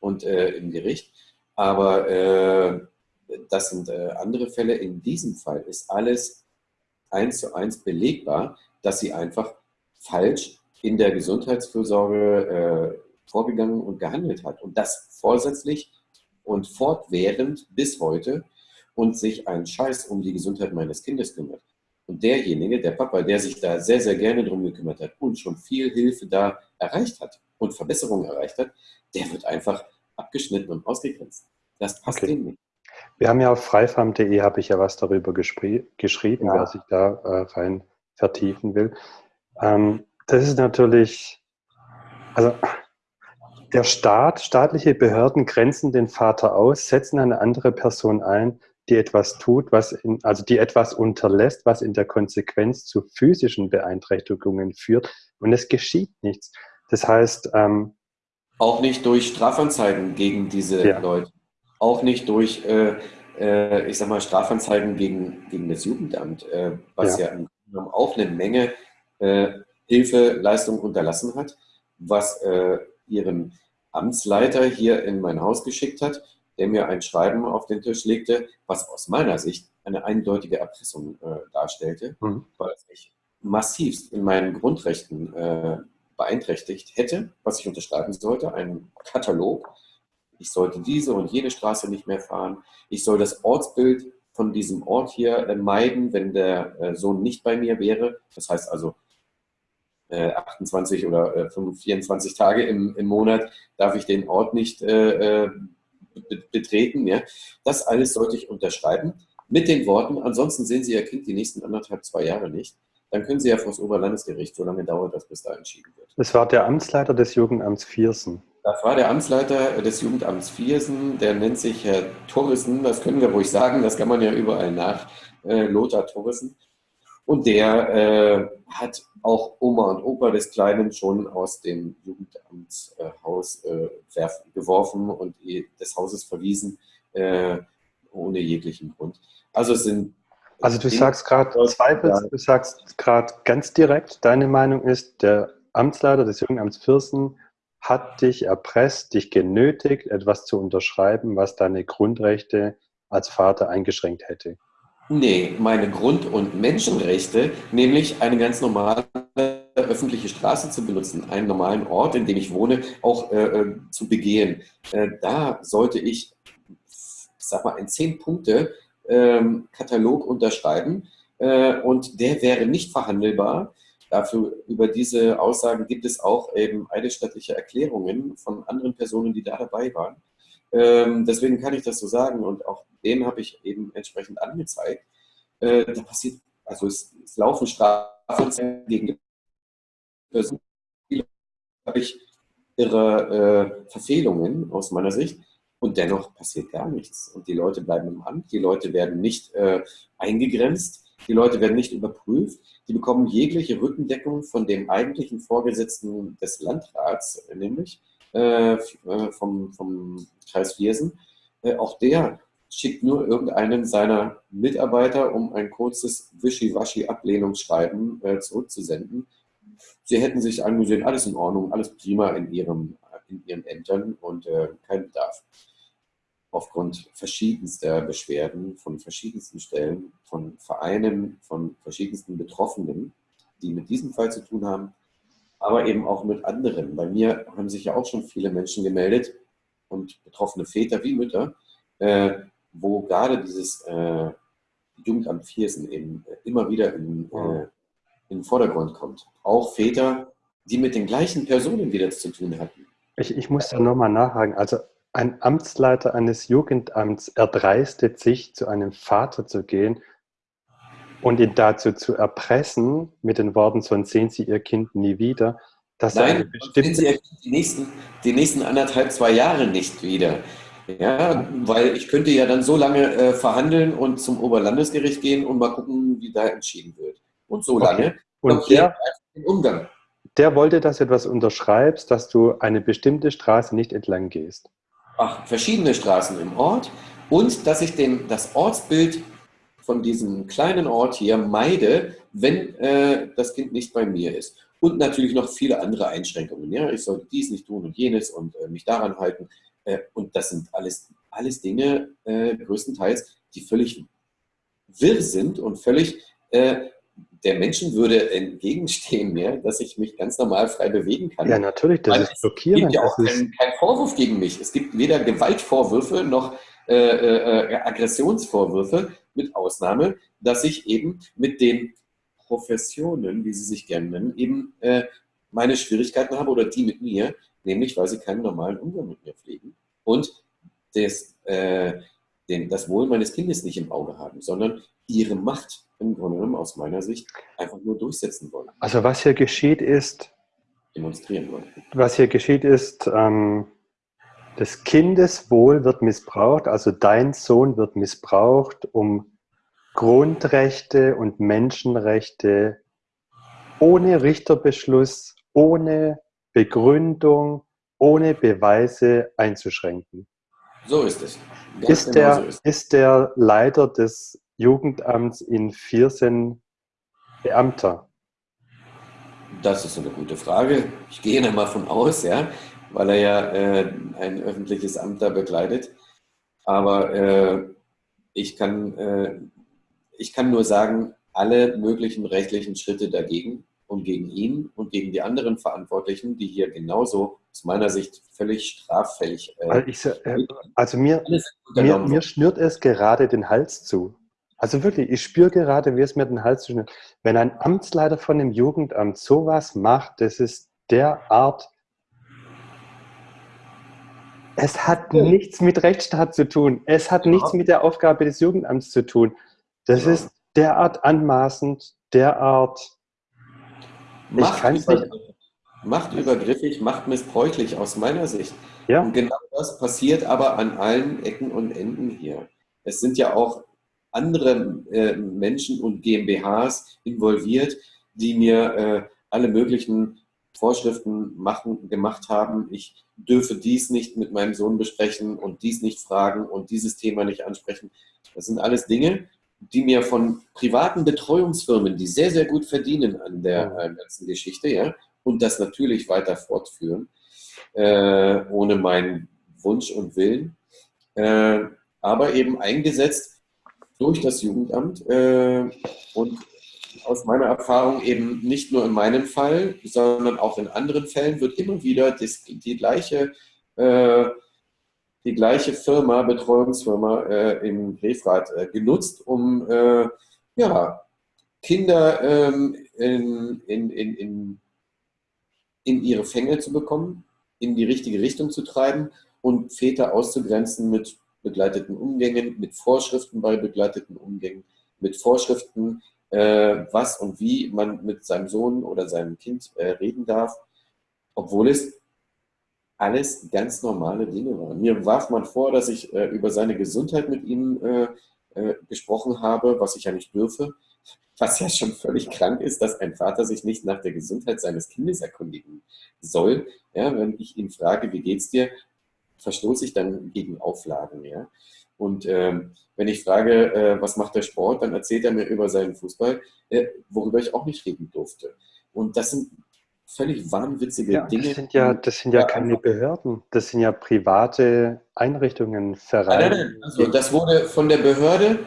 und äh, im Gericht. Aber äh, das sind äh, andere Fälle. In diesem Fall ist alles eins zu eins belegbar, dass sie einfach falsch in der Gesundheitsfürsorge vorgegangen und gehandelt hat. Und das vorsätzlich und fortwährend bis heute und sich einen Scheiß um die Gesundheit meines Kindes kümmert. Und derjenige, der Papa, der sich da sehr, sehr gerne drum gekümmert hat und schon viel Hilfe da erreicht hat und Verbesserungen erreicht hat, der wird einfach abgeschnitten und ausgegrenzt. Das passt okay. dem nicht. Wir haben ja auf freifarm.de habe ich ja was darüber geschrieben, ja. wer sich da äh, rein vertiefen will. Ähm, das ist natürlich, also der Staat, staatliche Behörden grenzen den Vater aus, setzen eine andere Person ein, die etwas tut, was in, also die etwas unterlässt, was in der Konsequenz zu physischen Beeinträchtigungen führt und es geschieht nichts. Das heißt, ähm, auch nicht durch Strafanzeigen gegen diese ja. Leute auch nicht durch, äh, äh, ich sag mal, Strafanzeigen gegen, gegen das Jugendamt, äh, was ja. ja auch eine Menge äh, Hilfeleistung unterlassen hat, was äh, ihren Amtsleiter hier in mein Haus geschickt hat, der mir ein Schreiben auf den Tisch legte, was aus meiner Sicht eine eindeutige Erpressung äh, darstellte, mhm. weil es mich massivst in meinen Grundrechten äh, beeinträchtigt hätte, was ich unterschreiben sollte, ein Katalog, ich sollte diese und jene Straße nicht mehr fahren. Ich soll das Ortsbild von diesem Ort hier äh, meiden, wenn der äh, Sohn nicht bei mir wäre. Das heißt also, 28 äh, oder 24 äh, Tage im, im Monat darf ich den Ort nicht äh, betreten. Ja? Das alles sollte ich unterschreiben mit den Worten, ansonsten sehen Sie Ihr Kind die nächsten anderthalb, zwei Jahre nicht. Dann können Sie ja vor das Oberlandesgericht, so lange dauert das, bis da entschieden wird. Das war der Amtsleiter des Jugendamts Viersen. Das war der Amtsleiter des Jugendamts Viersen, der nennt sich Herr Torrissen, das können wir ruhig sagen, das kann man ja überall nach, äh, Lothar Torrissen. Und der äh, hat auch Oma und Opa des Kleinen schon aus dem Jugendamtshaus äh, geworfen und des Hauses verwiesen, äh, ohne jeglichen Grund. Also es sind also du sagst gerade zweifelst, du sagst gerade ganz direkt, deine Meinung ist, der Amtsleiter des Jugendamts Viersen hat dich erpresst, dich genötigt, etwas zu unterschreiben, was deine Grundrechte als Vater eingeschränkt hätte. Nee, meine Grund- und Menschenrechte, nämlich eine ganz normale öffentliche Straße zu benutzen, einen normalen Ort, in dem ich wohne, auch äh, äh zu begehen. Äh, da sollte ich, sag mal, ein Zehn-Punkte-Katalog ähm, unterschreiben äh, und der wäre nicht verhandelbar. Dafür, über diese Aussagen gibt es auch eben eidesstattliche Erklärungen von anderen Personen, die da dabei waren. Ähm, deswegen kann ich das so sagen und auch den habe ich eben entsprechend angezeigt. Äh, da passiert, also es, es laufen Strafen gegen Personen, habe ich ihre äh, Verfehlungen aus meiner Sicht und dennoch passiert gar nichts. Und die Leute bleiben im Amt, die Leute werden nicht äh, eingegrenzt, die Leute werden nicht überprüft, die bekommen jegliche Rückendeckung von dem eigentlichen Vorgesetzten des Landrats, nämlich äh, äh, vom, vom Kreis Viersen. Äh, auch der schickt nur irgendeinen seiner Mitarbeiter, um ein kurzes Wischiwaschi-Ablehnungsschreiben zurückzusenden. Sie hätten sich angesehen, alles in Ordnung, alles prima in, ihrem, in ihren Ämtern und kein Bedarf. Aufgrund verschiedenster Beschwerden von verschiedensten Stellen, von Vereinen, von verschiedensten Betroffenen, die mit diesem Fall zu tun haben, aber eben auch mit anderen. Bei mir haben sich ja auch schon viele Menschen gemeldet und betroffene Väter wie Mütter, äh, wo gerade dieses äh, Jugendamt Viersen eben immer wieder in, äh, in den Vordergrund kommt. Auch Väter, die mit den gleichen Personen wieder zu tun hatten. Ich, ich muss da nochmal nachhaken. Also ein Amtsleiter eines Jugendamts erdreistet sich, zu einem Vater zu gehen und ihn dazu zu erpressen, mit den Worten, sonst sehen Sie Ihr Kind nie wieder. Dass Nein, sehen Sie Ihr Kind die nächsten, die nächsten anderthalb, zwei Jahre nicht wieder. Ja, weil ich könnte ja dann so lange äh, verhandeln und zum Oberlandesgericht gehen und mal gucken, wie da entschieden wird. Und so lange okay. und der, den Umgang. Der wollte, dass du etwas unterschreibst, dass du eine bestimmte Straße nicht entlang gehst. Ach, verschiedene Straßen im Ort und dass ich den, das Ortsbild von diesem kleinen Ort hier meide, wenn äh, das Kind nicht bei mir ist. Und natürlich noch viele andere Einschränkungen. Ja? Ich sollte dies nicht tun und jenes und äh, mich daran halten. Äh, und das sind alles, alles Dinge, äh, größtenteils, die völlig wirr sind und völlig äh, der Menschenwürde entgegenstehen mir, dass ich mich ganz normal frei bewegen kann. Ja, natürlich, das Weil ist blockierend. Es gibt ja auch keinen kein Vorwurf gegen mich. Es gibt weder Gewaltvorwürfe noch äh, äh, Aggressionsvorwürfe, mit Ausnahme, dass ich eben mit den Professionen, wie sie sich gerne nennen, eben äh, meine Schwierigkeiten habe oder die mit mir, nämlich weil sie keinen normalen Umgang mit mir pflegen und das, äh, den, das Wohl meines Kindes nicht im Auge haben, sondern ihre Macht im Grunde genommen aus meiner Sicht einfach nur durchsetzen wollen. Also was hier geschieht ist, demonstrieren wollen. Was hier geschieht ist, ähm, das Kindeswohl wird missbraucht, also dein Sohn wird missbraucht, um Grundrechte und Menschenrechte ohne Richterbeschluss, ohne Begründung, ohne Beweise einzuschränken. So ist es. ist, genau der, so ist. ist der Leiter des Jugendamts in Viersen Beamter? Das ist eine gute Frage. Ich gehe da mal von aus, ja weil er ja äh, ein öffentliches Amt da begleitet. Aber äh, ich, kann, äh, ich kann nur sagen, alle möglichen rechtlichen Schritte dagegen und gegen ihn und gegen die anderen Verantwortlichen, die hier genauso aus meiner Sicht völlig straffällig. Äh, also, ich, äh, also mir, mir, mir schnürt es gerade den Hals zu. Also wirklich, ich spüre gerade, wie es mir den Hals zwischen. Wenn ein Amtsleiter von dem Jugendamt sowas macht, das ist derart. Es hat ja. nichts mit Rechtsstaat zu tun. Es hat ja. nichts mit der Aufgabe des Jugendamts zu tun. Das ja. ist derart anmaßend, derart. Macht, ich über, nicht. macht übergriffig, macht missbräuchlich aus meiner Sicht. Ja. Und genau das passiert aber an allen Ecken und Enden hier. Es sind ja auch andere äh, Menschen und GmbHs involviert, die mir äh, alle möglichen Vorschriften machen, gemacht haben. Ich dürfe dies nicht mit meinem Sohn besprechen und dies nicht fragen und dieses Thema nicht ansprechen. Das sind alles Dinge, die mir von privaten Betreuungsfirmen, die sehr, sehr gut verdienen an der äh, ganzen Geschichte, ja, und das natürlich weiter fortführen, äh, ohne meinen Wunsch und Willen, äh, aber eben eingesetzt durch das Jugendamt äh, und aus meiner Erfahrung eben nicht nur in meinem Fall, sondern auch in anderen Fällen wird immer wieder das, die gleiche äh, die gleiche Firma, Betreuungsfirma äh, in Refrath äh, genutzt, um äh, ja, Kinder ähm, in, in, in, in, ihre Fänge zu bekommen, in die richtige Richtung zu treiben und Väter auszugrenzen mit begleiteten Umgängen, mit Vorschriften bei begleiteten Umgängen, mit Vorschriften, was und wie man mit seinem Sohn oder seinem Kind äh, reden darf, obwohl es alles ganz normale Dinge waren. Mir warf man vor, dass ich äh, über seine Gesundheit mit ihm äh, äh, gesprochen habe, was ich ja nicht dürfe, was ja schon völlig krank ist, dass ein Vater sich nicht nach der Gesundheit seines Kindes erkundigen soll. Ja, wenn ich ihn frage, wie geht's dir, verstoße ich dann gegen Auflagen. Ja? Und ähm, wenn ich frage, äh, was macht der Sport, dann erzählt er mir über seinen Fußball, äh, worüber ich auch nicht reden durfte. Und das sind völlig wahnwitzige ja, Dinge. Das sind ja, das sind ja keine Behörden, das sind ja private Einrichtungen, Vereine. Nein, nein, also das wurde von der Behörde,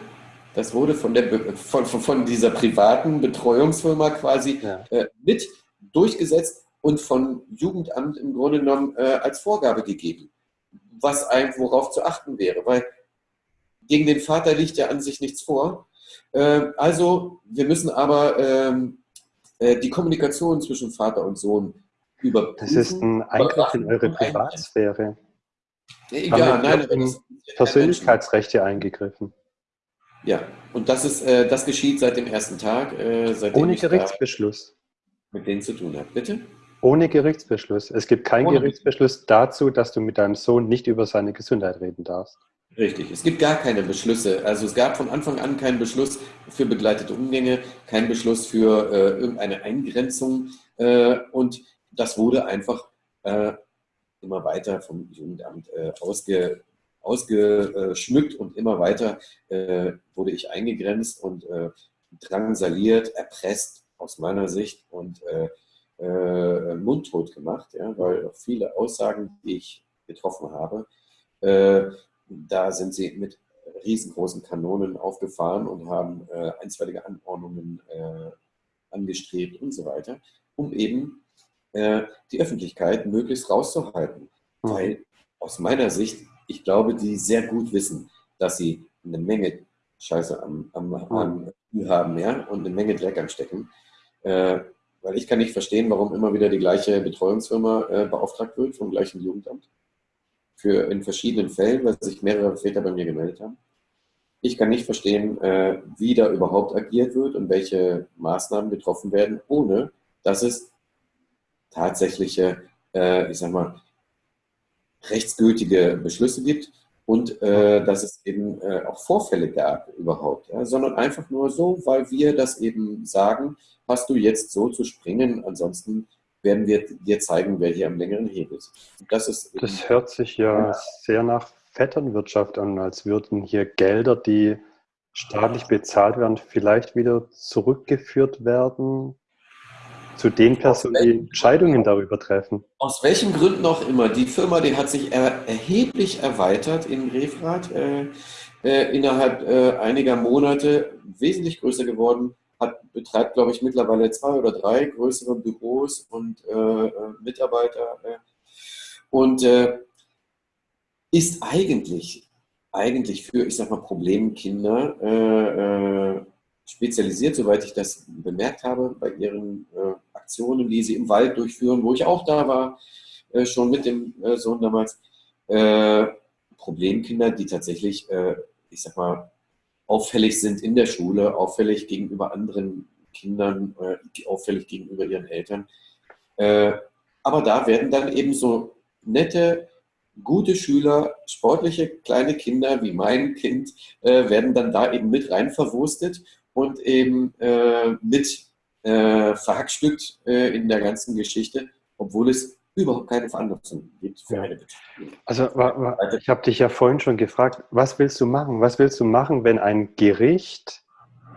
das wurde von, der, von, von dieser privaten Betreuungsfirma quasi ja. äh, mit durchgesetzt und von Jugendamt im Grunde genommen äh, als Vorgabe gegeben, was ein, worauf zu achten wäre, weil gegen den Vater liegt ja an sich nichts vor. Äh, also wir müssen aber ähm, äh, die Kommunikation zwischen Vater und Sohn überprüfen. Das ist ein Eingriff in eure Privatsphäre. Ja, nein, das Persönlichkeitsrechte eingegriffen. Ja, und das, ist, äh, das geschieht seit dem ersten Tag. Äh, Ohne Gerichtsbeschluss. Mit denen zu tun hat. Bitte? Ohne Gerichtsbeschluss. Es gibt keinen Ohne Gerichtsbeschluss dazu, dass du mit deinem Sohn nicht über seine Gesundheit reden darfst. Richtig, es gibt gar keine Beschlüsse. Also es gab von Anfang an keinen Beschluss für begleitete Umgänge, keinen Beschluss für äh, irgendeine Eingrenzung äh, und das wurde einfach äh, immer weiter vom Jugendamt äh, ausge, ausgeschmückt und immer weiter äh, wurde ich eingegrenzt und äh, drangsaliert, erpresst aus meiner Sicht und mundtot gemacht, ja, weil viele Aussagen, die ich getroffen habe, da sind sie mit riesengroßen Kanonen aufgefahren und haben äh, einstweilige Anordnungen äh, angestrebt und so weiter, um eben äh, die Öffentlichkeit möglichst rauszuhalten. Mhm. Weil aus meiner Sicht, ich glaube, die sehr gut wissen, dass sie eine Menge Scheiße am, am, am haben ja, und eine Menge Dreck am Stecken. Äh, weil ich kann nicht verstehen, warum immer wieder die gleiche Betreuungsfirma äh, beauftragt wird vom gleichen Jugendamt für in verschiedenen Fällen, weil sich mehrere Väter bei mir gemeldet haben. Ich kann nicht verstehen, äh, wie da überhaupt agiert wird und welche Maßnahmen getroffen werden, ohne dass es tatsächliche, äh, ich sag mal, rechtsgültige Beschlüsse gibt und äh, dass es eben auch Vorfälle gab überhaupt, sondern einfach nur so, weil wir das eben sagen, hast du jetzt so zu springen, ansonsten werden wir dir zeigen, wer hier am längeren Hebel ist. Das, ist das hört sich ja, ja sehr nach Vetternwirtschaft an, als würden hier Gelder, die staatlich bezahlt werden, vielleicht wieder zurückgeführt werden zu den Personen, die Entscheidungen darüber treffen. Aus welchen Gründen auch immer. Die Firma, die hat sich er erheblich erweitert in Refrath, äh, äh, innerhalb äh, einiger Monate wesentlich größer geworden hat, betreibt, glaube ich, mittlerweile zwei oder drei größere Büros und äh, äh, Mitarbeiter äh, und äh, ist eigentlich eigentlich für, ich sag mal, Problemkinder äh, äh, spezialisiert, soweit ich das bemerkt habe, bei ihren Aktionen, die sie im Wald durchführen, wo ich auch da war, schon mit dem Sohn damals. Problemkinder, die tatsächlich, ich sag mal, auffällig sind in der Schule, auffällig gegenüber anderen Kindern, auffällig gegenüber ihren Eltern. aber da werden dann eben so nette, gute Schüler, sportliche kleine Kinder wie mein Kind, werden dann da eben mit rein verwurstet und eben äh, mit äh, verhackstückt äh, in der ganzen Geschichte, obwohl es überhaupt keine Veranlassung gibt für eine Beteiligung. Also ich habe dich ja vorhin schon gefragt, was willst du machen? Was willst du machen, wenn ein Gericht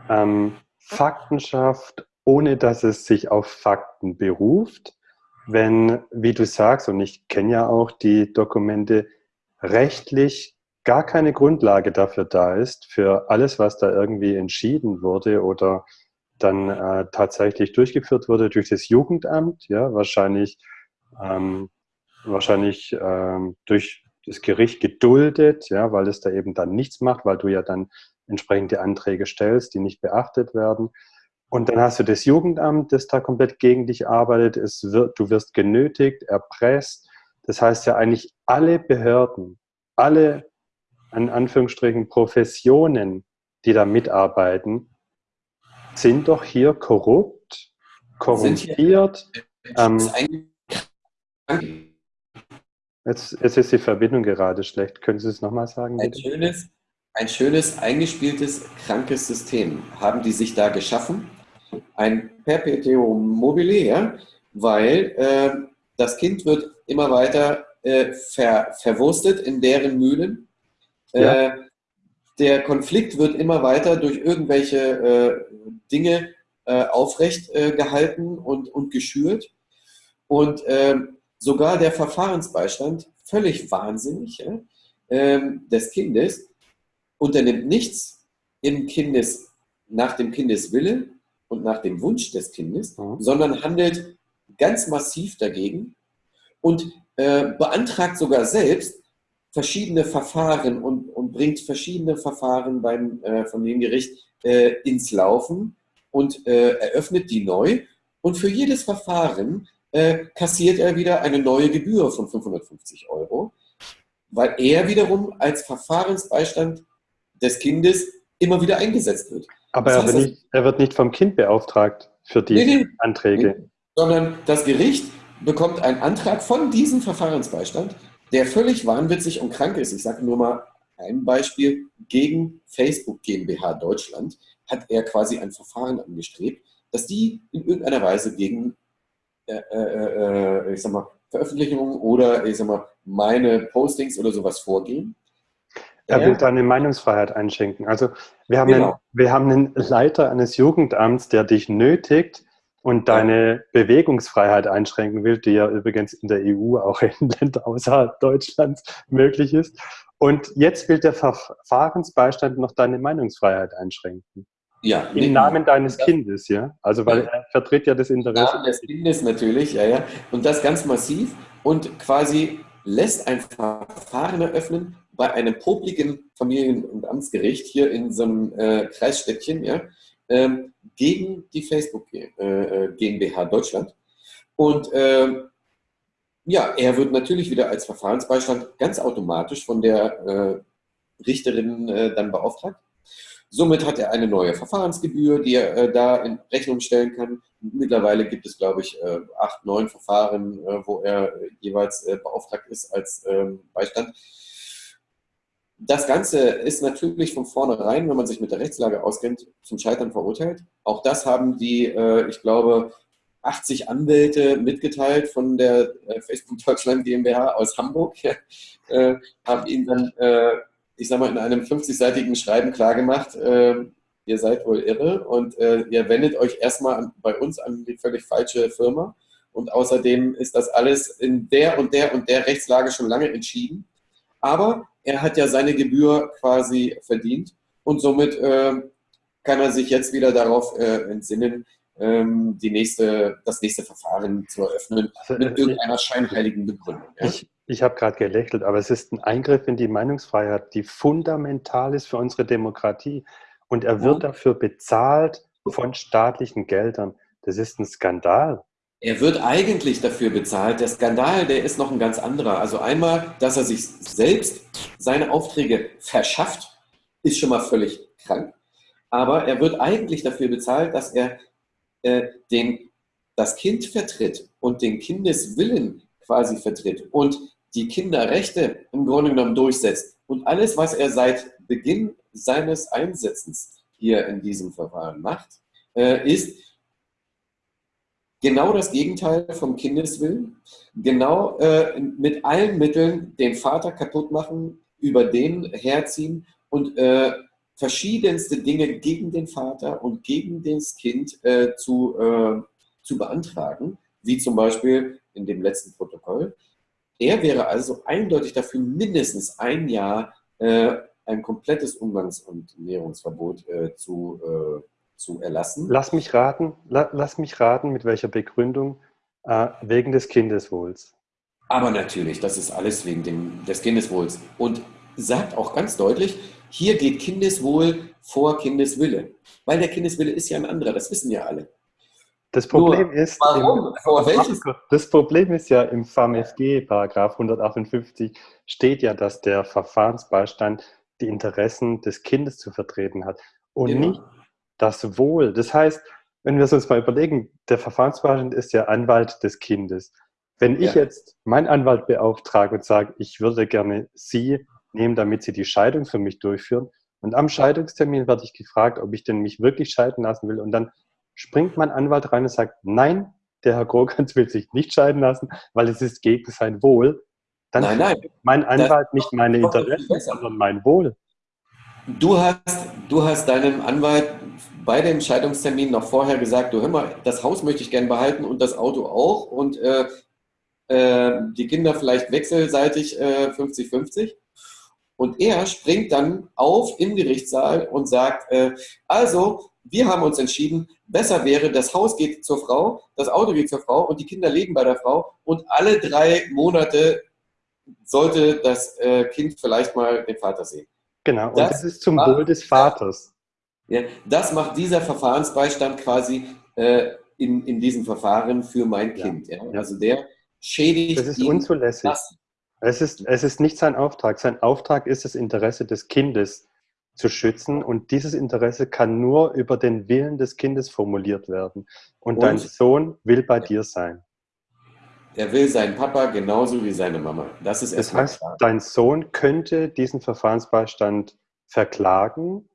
ähm, Fakten schafft, ohne dass es sich auf Fakten beruft? Wenn, wie du sagst, und ich kenne ja auch die Dokumente, rechtlich gar keine Grundlage dafür da ist, für alles, was da irgendwie entschieden wurde oder dann äh, tatsächlich durchgeführt wurde durch das Jugendamt, ja, wahrscheinlich, ähm, wahrscheinlich ähm, durch das Gericht geduldet, ja, weil es da eben dann nichts macht, weil du ja dann entsprechende Anträge stellst, die nicht beachtet werden. Und dann hast du das Jugendamt, das da komplett gegen dich arbeitet. Es wird, du wirst genötigt, erpresst. Das heißt ja eigentlich alle Behörden, alle an Anführungsstrichen Professionen, die da mitarbeiten, sind doch hier korrupt, korrumpiert. Ähm, jetzt, jetzt, ist die Verbindung gerade schlecht. Können Sie es nochmal sagen? Ein schönes, ein schönes, eingespieltes, krankes System haben die sich da geschaffen. Ein Perpetuum mobile, ja? weil äh, das Kind wird immer weiter äh, ver, verwurstet in deren Mühlen ja. Äh, der Konflikt wird immer weiter durch irgendwelche äh, Dinge äh, aufrecht gehalten und, und geschürt. Und ähm, sogar der Verfahrensbeistand, völlig wahnsinnig, ähm, des Kindes, unternimmt nichts im Kindes, nach dem Kindeswille und nach dem Wunsch des Kindes, mhm. sondern handelt ganz massiv dagegen und äh, beantragt sogar selbst verschiedene Verfahren und, und bringt verschiedene Verfahren beim äh, Familiengericht äh, ins Laufen und äh, eröffnet die neu. Und für jedes Verfahren äh, kassiert er wieder eine neue Gebühr von 550 Euro, weil er wiederum als Verfahrensbeistand des Kindes immer wieder eingesetzt wird. Aber das heißt, er, wird nicht, er, wird nicht, vom Kind beauftragt für die nee, nee, Anträge. Nee, sondern das Gericht bekommt einen Antrag von diesem Verfahrensbeistand der völlig wahnwitzig und krank ist. Ich sage nur mal ein Beispiel. Gegen Facebook GmbH Deutschland hat er quasi ein Verfahren angestrebt, dass die in irgendeiner Weise gegen äh, äh, äh, ich sag mal, Veröffentlichungen oder ich sag mal, meine Postings oder sowas vorgehen. Er will da eine Meinungsfreiheit einschenken. Also wir haben, genau. einen, wir haben einen Leiter eines Jugendamts, der dich nötigt, und deine Bewegungsfreiheit einschränken will, die ja übrigens in der EU auch in Ländern außerhalb Deutschlands möglich ist. Und jetzt will der Verfahrensbeistand noch deine Meinungsfreiheit einschränken. Ja. Im Namen deines das, Kindes, ja? Also, weil er vertritt ja das Interesse. Im Namen des Kindes natürlich, ja, ja. Und das ganz massiv und quasi lässt ein Verfahren eröffnen bei einem popligen Familien- und Amtsgericht hier in so einem äh, Kreisstädtchen, ja, ähm, gegen die Facebook äh, äh GmbH Deutschland. Und ähm, ja, er wird natürlich wieder als Verfahrensbeistand ganz automatisch von der äh, Richterin äh, dann beauftragt. Somit hat er eine neue Verfahrensgebühr, die er äh, da in Rechnung stellen kann. Mittlerweile gibt es, glaube ich, äh, acht, neun Verfahren, wo er jeweils beauftragt ist als ähm, Beistand. Das Ganze ist natürlich von vornherein, wenn man sich mit der Rechtslage auskennt, zum Scheitern verurteilt. Auch das haben die, äh, ich glaube, 80 Anwälte mitgeteilt von der äh, Facebook Deutschland GmbH aus Hamburg, äh, haben ihnen dann, ich sag mal, in einem 50-seitigen Schreiben klargemacht, ihr seid wohl irre und ihr wendet euch erstmal bei uns an die völlig falsche Firma. Und außerdem ist das alles in der und der und der Rechtslage schon lange entschieden. Aber er hat ja seine Gebühr quasi verdient und somit äh, kann er sich jetzt wieder darauf äh, entsinnen, ähm, die nächste, das nächste Verfahren zu eröffnen also, mit äh, irgendeiner scheinheiligen Begründung. Ja? Ich, Ich habe gerade gelächelt, aber es ist ein Eingriff in die Meinungsfreiheit, die fundamental ist für unsere Demokratie. Und er wird ja. dafür bezahlt von staatlichen Geldern. Das ist ein Skandal. Er wird eigentlich dafür bezahlt. Der Skandal, der ist noch ein ganz anderer. Also einmal, dass er sich selbst seine Aufträge verschafft, ist schon mal völlig krank. Aber er wird eigentlich dafür bezahlt, dass er äh, den, das Kind vertritt und den Kindeswillen quasi vertritt und die Kinderrechte im Grunde genommen durchsetzt. Und alles, was er seit Beginn seines Einsetzens hier in diesem Verfahren macht, äh, ist genau das Gegenteil vom Kindeswillen. Genau äh, mit allen Mitteln den Vater kaputt machen, über den herziehen und äh, verschiedenste Dinge gegen den Vater und gegen das Kind äh, zu, äh, zu beantragen, wie zum Beispiel in dem letzten Protokoll. Er wäre also eindeutig dafür, mindestens ein Jahr äh, ein komplettes Umgangs- und Näherungsverbot äh, zu, äh, zu erlassen. Lass mich raten, la, lass mich raten, mit welcher Begründung? Äh, wegen des Kindeswohls. Aber natürlich, das ist alles wegen dem, des Kindeswohls. Und sagt auch ganz deutlich, hier geht Kindeswohl vor Kindeswille. Weil der Kindeswille ist ja ein anderer, das wissen ja alle. Das Problem Nur, ist, warum? Im, das Problem ist ja im FAMFG, Paragraph 158, steht ja, dass der Verfahrensbeistand die Interessen des Kindes zu vertreten hat und genau. nicht das Wohl. Das heißt, wenn wir es uns mal überlegen, der Verfahrensbeistand ist ja Anwalt des Kindes. Wenn ich ja. jetzt meinen Anwalt beauftrage und sage, ich würde gerne Sie nehmen, damit Sie die Scheidung für mich durchführen, und am Scheidungstermin werde ich gefragt, ob ich denn mich wirklich scheiden lassen will, und dann springt mein Anwalt rein und sagt, nein, der Herr Grogans will sich nicht scheiden lassen, weil es ist gegen sein Wohl. Dann nein, nein. mein Anwalt das nicht meine Interessen, sondern mein Wohl. Du hast, du hast deinem Anwalt bei dem Scheidungstermin noch vorher gesagt, du hör mal, das Haus möchte ich gerne behalten und das Auto auch und äh, äh, die Kinder vielleicht wechselseitig 50-50. Äh, und er springt dann auf im Gerichtssaal und sagt, äh, also, wir haben uns entschieden, besser wäre, das Haus geht zur Frau, das Auto geht zur Frau und die Kinder leben bei der Frau und alle drei Monate sollte das äh, Kind vielleicht mal den Vater sehen. Genau, und das, das ist zum Wohl des Vaters. Ja, das macht dieser Verfahrensbeistand quasi äh, in, in diesem Verfahren für mein Kind. Ja. Also der schädigt. Das ist unzulässig. Das. Es ist, es ist nicht sein Auftrag. Sein Auftrag ist, das Interesse des Kindes zu schützen und dieses Interesse kann nur über den Willen des Kindes formuliert werden. Und, und dein Sohn will bei dir sein. Er will seinen Papa genauso wie seine Mama. Das ist Das heißt, klar. dein Sohn könnte diesen Verfahrensbeistand verklagen,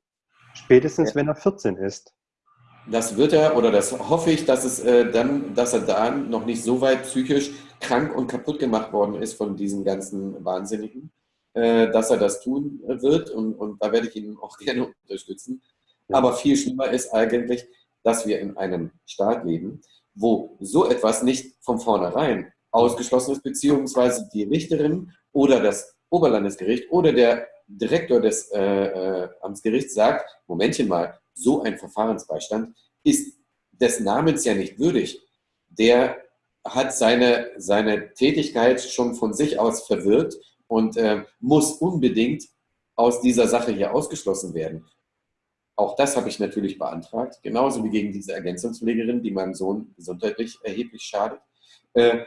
spätestens ja. wenn er 14 ist. Das wird er, oder das hoffe ich, dass, es, äh, dann, dass er dann noch nicht so weit psychisch krank und kaputt gemacht worden ist von diesen ganzen Wahnsinnigen, dass er das tun wird. Und, und da werde ich ihn auch gerne unterstützen. Aber viel schlimmer ist eigentlich, dass wir in einem Staat leben, wo so etwas nicht von vornherein ausgeschlossen ist, beziehungsweise die Richterin oder das Oberlandesgericht oder der Direktor des äh, äh, Amtsgerichts sagt, Momentchen mal, so ein Verfahrensbeistand ist des Namens ja nicht würdig. Der hat seine, seine Tätigkeit schon von sich aus verwirrt und äh, muss unbedingt aus dieser Sache hier ausgeschlossen werden. Auch das habe ich natürlich beantragt, genauso wie gegen diese Ergänzungspflegerin, die meinem Sohn gesundheitlich erheblich schadet. Äh,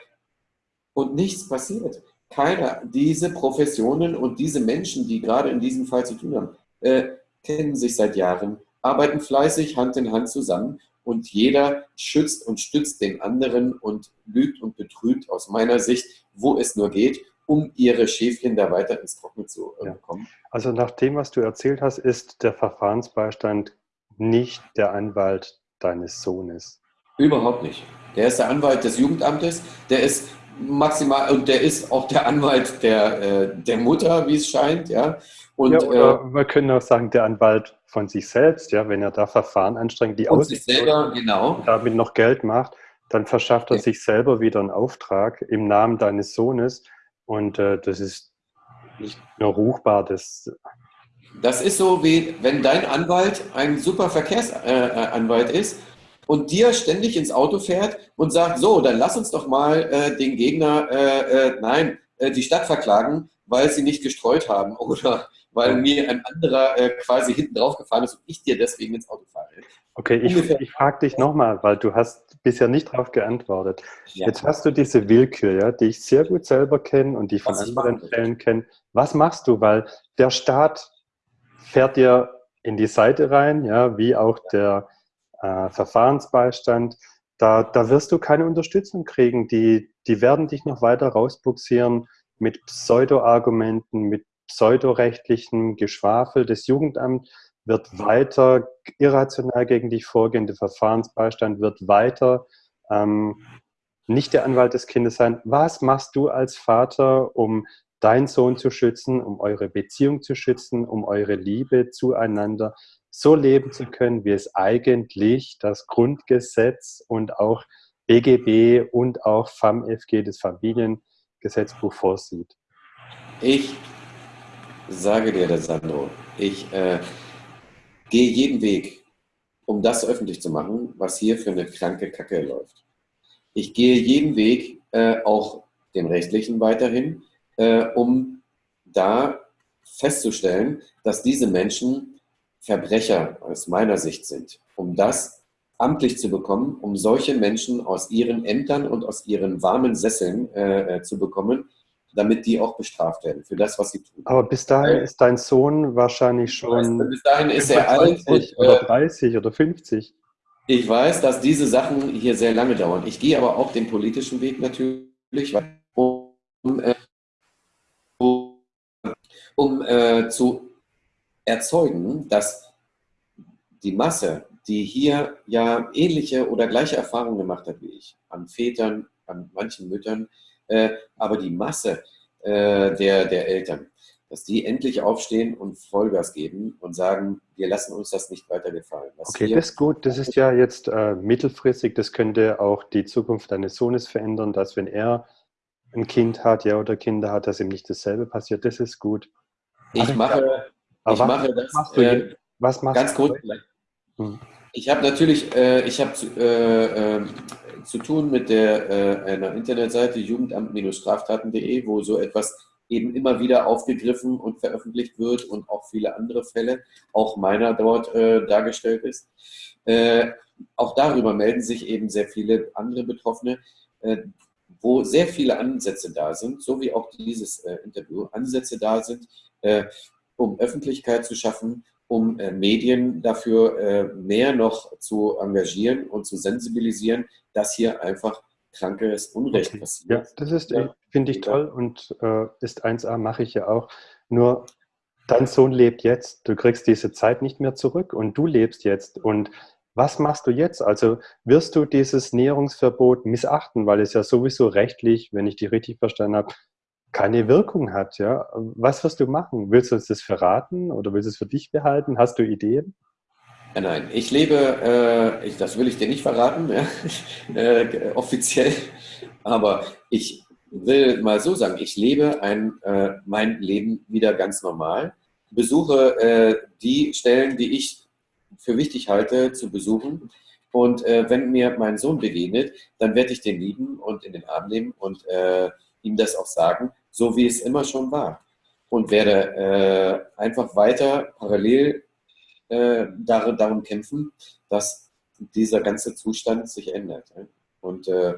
und nichts passiert. Keiner, diese Professionen und diese Menschen, die gerade in diesem Fall zu tun haben, äh, kennen sich seit Jahren, arbeiten fleißig Hand in Hand zusammen und jeder schützt und stützt den anderen und lügt und betrügt aus meiner Sicht, wo es nur geht um ihre Schäfchen da weiter ins Trockene zu äh, bekommen. Also nach dem, was du erzählt hast, ist der Verfahrensbeistand nicht der Anwalt deines Sohnes. Überhaupt nicht. Der ist der Anwalt des Jugendamtes, der ist maximal und der ist auch der Anwalt der, äh, der Mutter, wie es scheint, ja. Und, ja, oder äh, wir können auch sagen, der Anwalt von sich selbst, ja, wenn er da Verfahren anstrengt, die aus sich selber, genau. damit noch Geld macht, dann verschafft er ja. sich selber wieder einen Auftrag im Namen deines Sohnes und äh, das ist nicht nur ruchbar. Das, das ist so, wie wenn dein Anwalt ein super Verkehrsanwalt äh, ist und dir ständig ins Auto fährt und sagt, so, dann lass uns doch mal äh, den Gegner, äh, äh nein, äh, die Stadt verklagen, weil sie nicht gestreut haben oder weil mir ein anderer äh, quasi hinten drauf gefahren ist und ich dir deswegen ins Auto fahre. Okay, ich, ich frage dich nochmal, weil du hast bisher nicht darauf geantwortet. Ja. Jetzt hast du diese Willkür, ja, die ich sehr gut selber kenne und die ich von Was anderen Fällen kenne. Was machst du? Weil der Staat fährt dir in die Seite rein, ja, wie auch der äh, Verfahrensbeistand. Da, da wirst du keine Unterstützung kriegen. Die, die werden dich noch weiter rausbuxieren mit Pseudo-Argumenten, mit pseudorechtlichen Geschwafel. Das Jugendamt wird weiter irrational gegen dich vorgehen, der Verfahrensbeistand wird weiter ähm, nicht der Anwalt des Kindes sein. Was machst du als Vater, um deinen Sohn zu schützen, um eure Beziehung zu schützen, um eure Liebe zueinander so leben zu können, wie es eigentlich das Grundgesetz und auch BGB und auch FAMFG, das Familiengesetzbuch, vorsieht? Ich sage dir das, Sandro. Ich äh, gehe jeden Weg, um das öffentlich zu machen, was hier für eine kranke Kacke läuft. Ich gehe jeden Weg, äh, auch den rechtlichen weiterhin, äh, um da festzustellen, dass diese Menschen Verbrecher aus meiner Sicht sind. Um das amtlich zu bekommen, um solche Menschen aus ihren Ämtern und aus ihren warmen Sesseln äh, äh zu bekommen, damit die auch bestraft werden für das, was sie tun. Aber bis dahin Weil, ist dein Sohn wahrscheinlich schon. Weiß, bis dahin ist er alt. Und, oder 30 äh, oder 50. Ich weiß, dass diese Sachen hier sehr lange dauern. Ich gehe aber auch den politischen Weg natürlich, um, äh, um äh, zu erzeugen, dass die Masse, die hier ja ähnliche oder gleiche Erfahrungen gemacht hat wie ich, an Vätern, an manchen Müttern, aber die Masse äh, der, der Eltern, dass die endlich aufstehen und Vollgas geben und sagen, wir lassen uns das nicht weiter gefallen. Was okay, das ist gut. Das ist ja jetzt äh, mittelfristig. Das könnte auch die Zukunft deines Sohnes verändern, dass wenn er ein Kind hat, ja, oder Kinder hat, dass ihm nicht dasselbe passiert. Das ist gut. Ich mache, ich mache das. Machst du, äh, was machst ganz kurz. Hm. Ich habe natürlich, äh, ich habe äh, äh, zu tun mit der, äh, einer Internetseite jugendamt-straftaten.de, wo so etwas eben immer wieder aufgegriffen und veröffentlicht wird und auch viele andere Fälle, auch meiner dort äh, dargestellt ist. Äh, auch darüber melden sich eben sehr viele andere Betroffene, äh, wo sehr viele Ansätze da sind, so wie auch dieses äh, Interview, Ansätze da sind, äh, um Öffentlichkeit zu schaffen, um äh, Medien dafür äh, mehr noch zu engagieren und zu sensibilisieren, dass hier einfach krankes Unrecht okay. passiert. Ja, das ist, ja. finde ich toll und äh, ist 1a, mache ich ja auch. Nur dein Sohn lebt jetzt, du kriegst diese Zeit nicht mehr zurück und du lebst jetzt und was machst du jetzt? Also wirst du dieses Näherungsverbot missachten, weil es ja sowieso rechtlich, wenn ich dich richtig verstanden habe, keine Wirkung hat. Ja? Was wirst du machen? Willst du uns das verraten oder willst du es für dich behalten? Hast du Ideen? Nein, ich lebe, äh, ich, das will ich dir nicht verraten, ja, äh, offiziell, aber ich will mal so sagen, ich lebe ein, äh, mein Leben wieder ganz normal, besuche äh, die Stellen, die ich für wichtig halte, zu besuchen. Und äh, wenn mir mein Sohn begegnet, dann werde ich den lieben und in den Arm nehmen und äh, ihm das auch sagen so wie es immer schon war. Und werde äh, einfach weiter parallel äh, darum kämpfen, dass dieser ganze Zustand sich ändert. Ja? Und äh,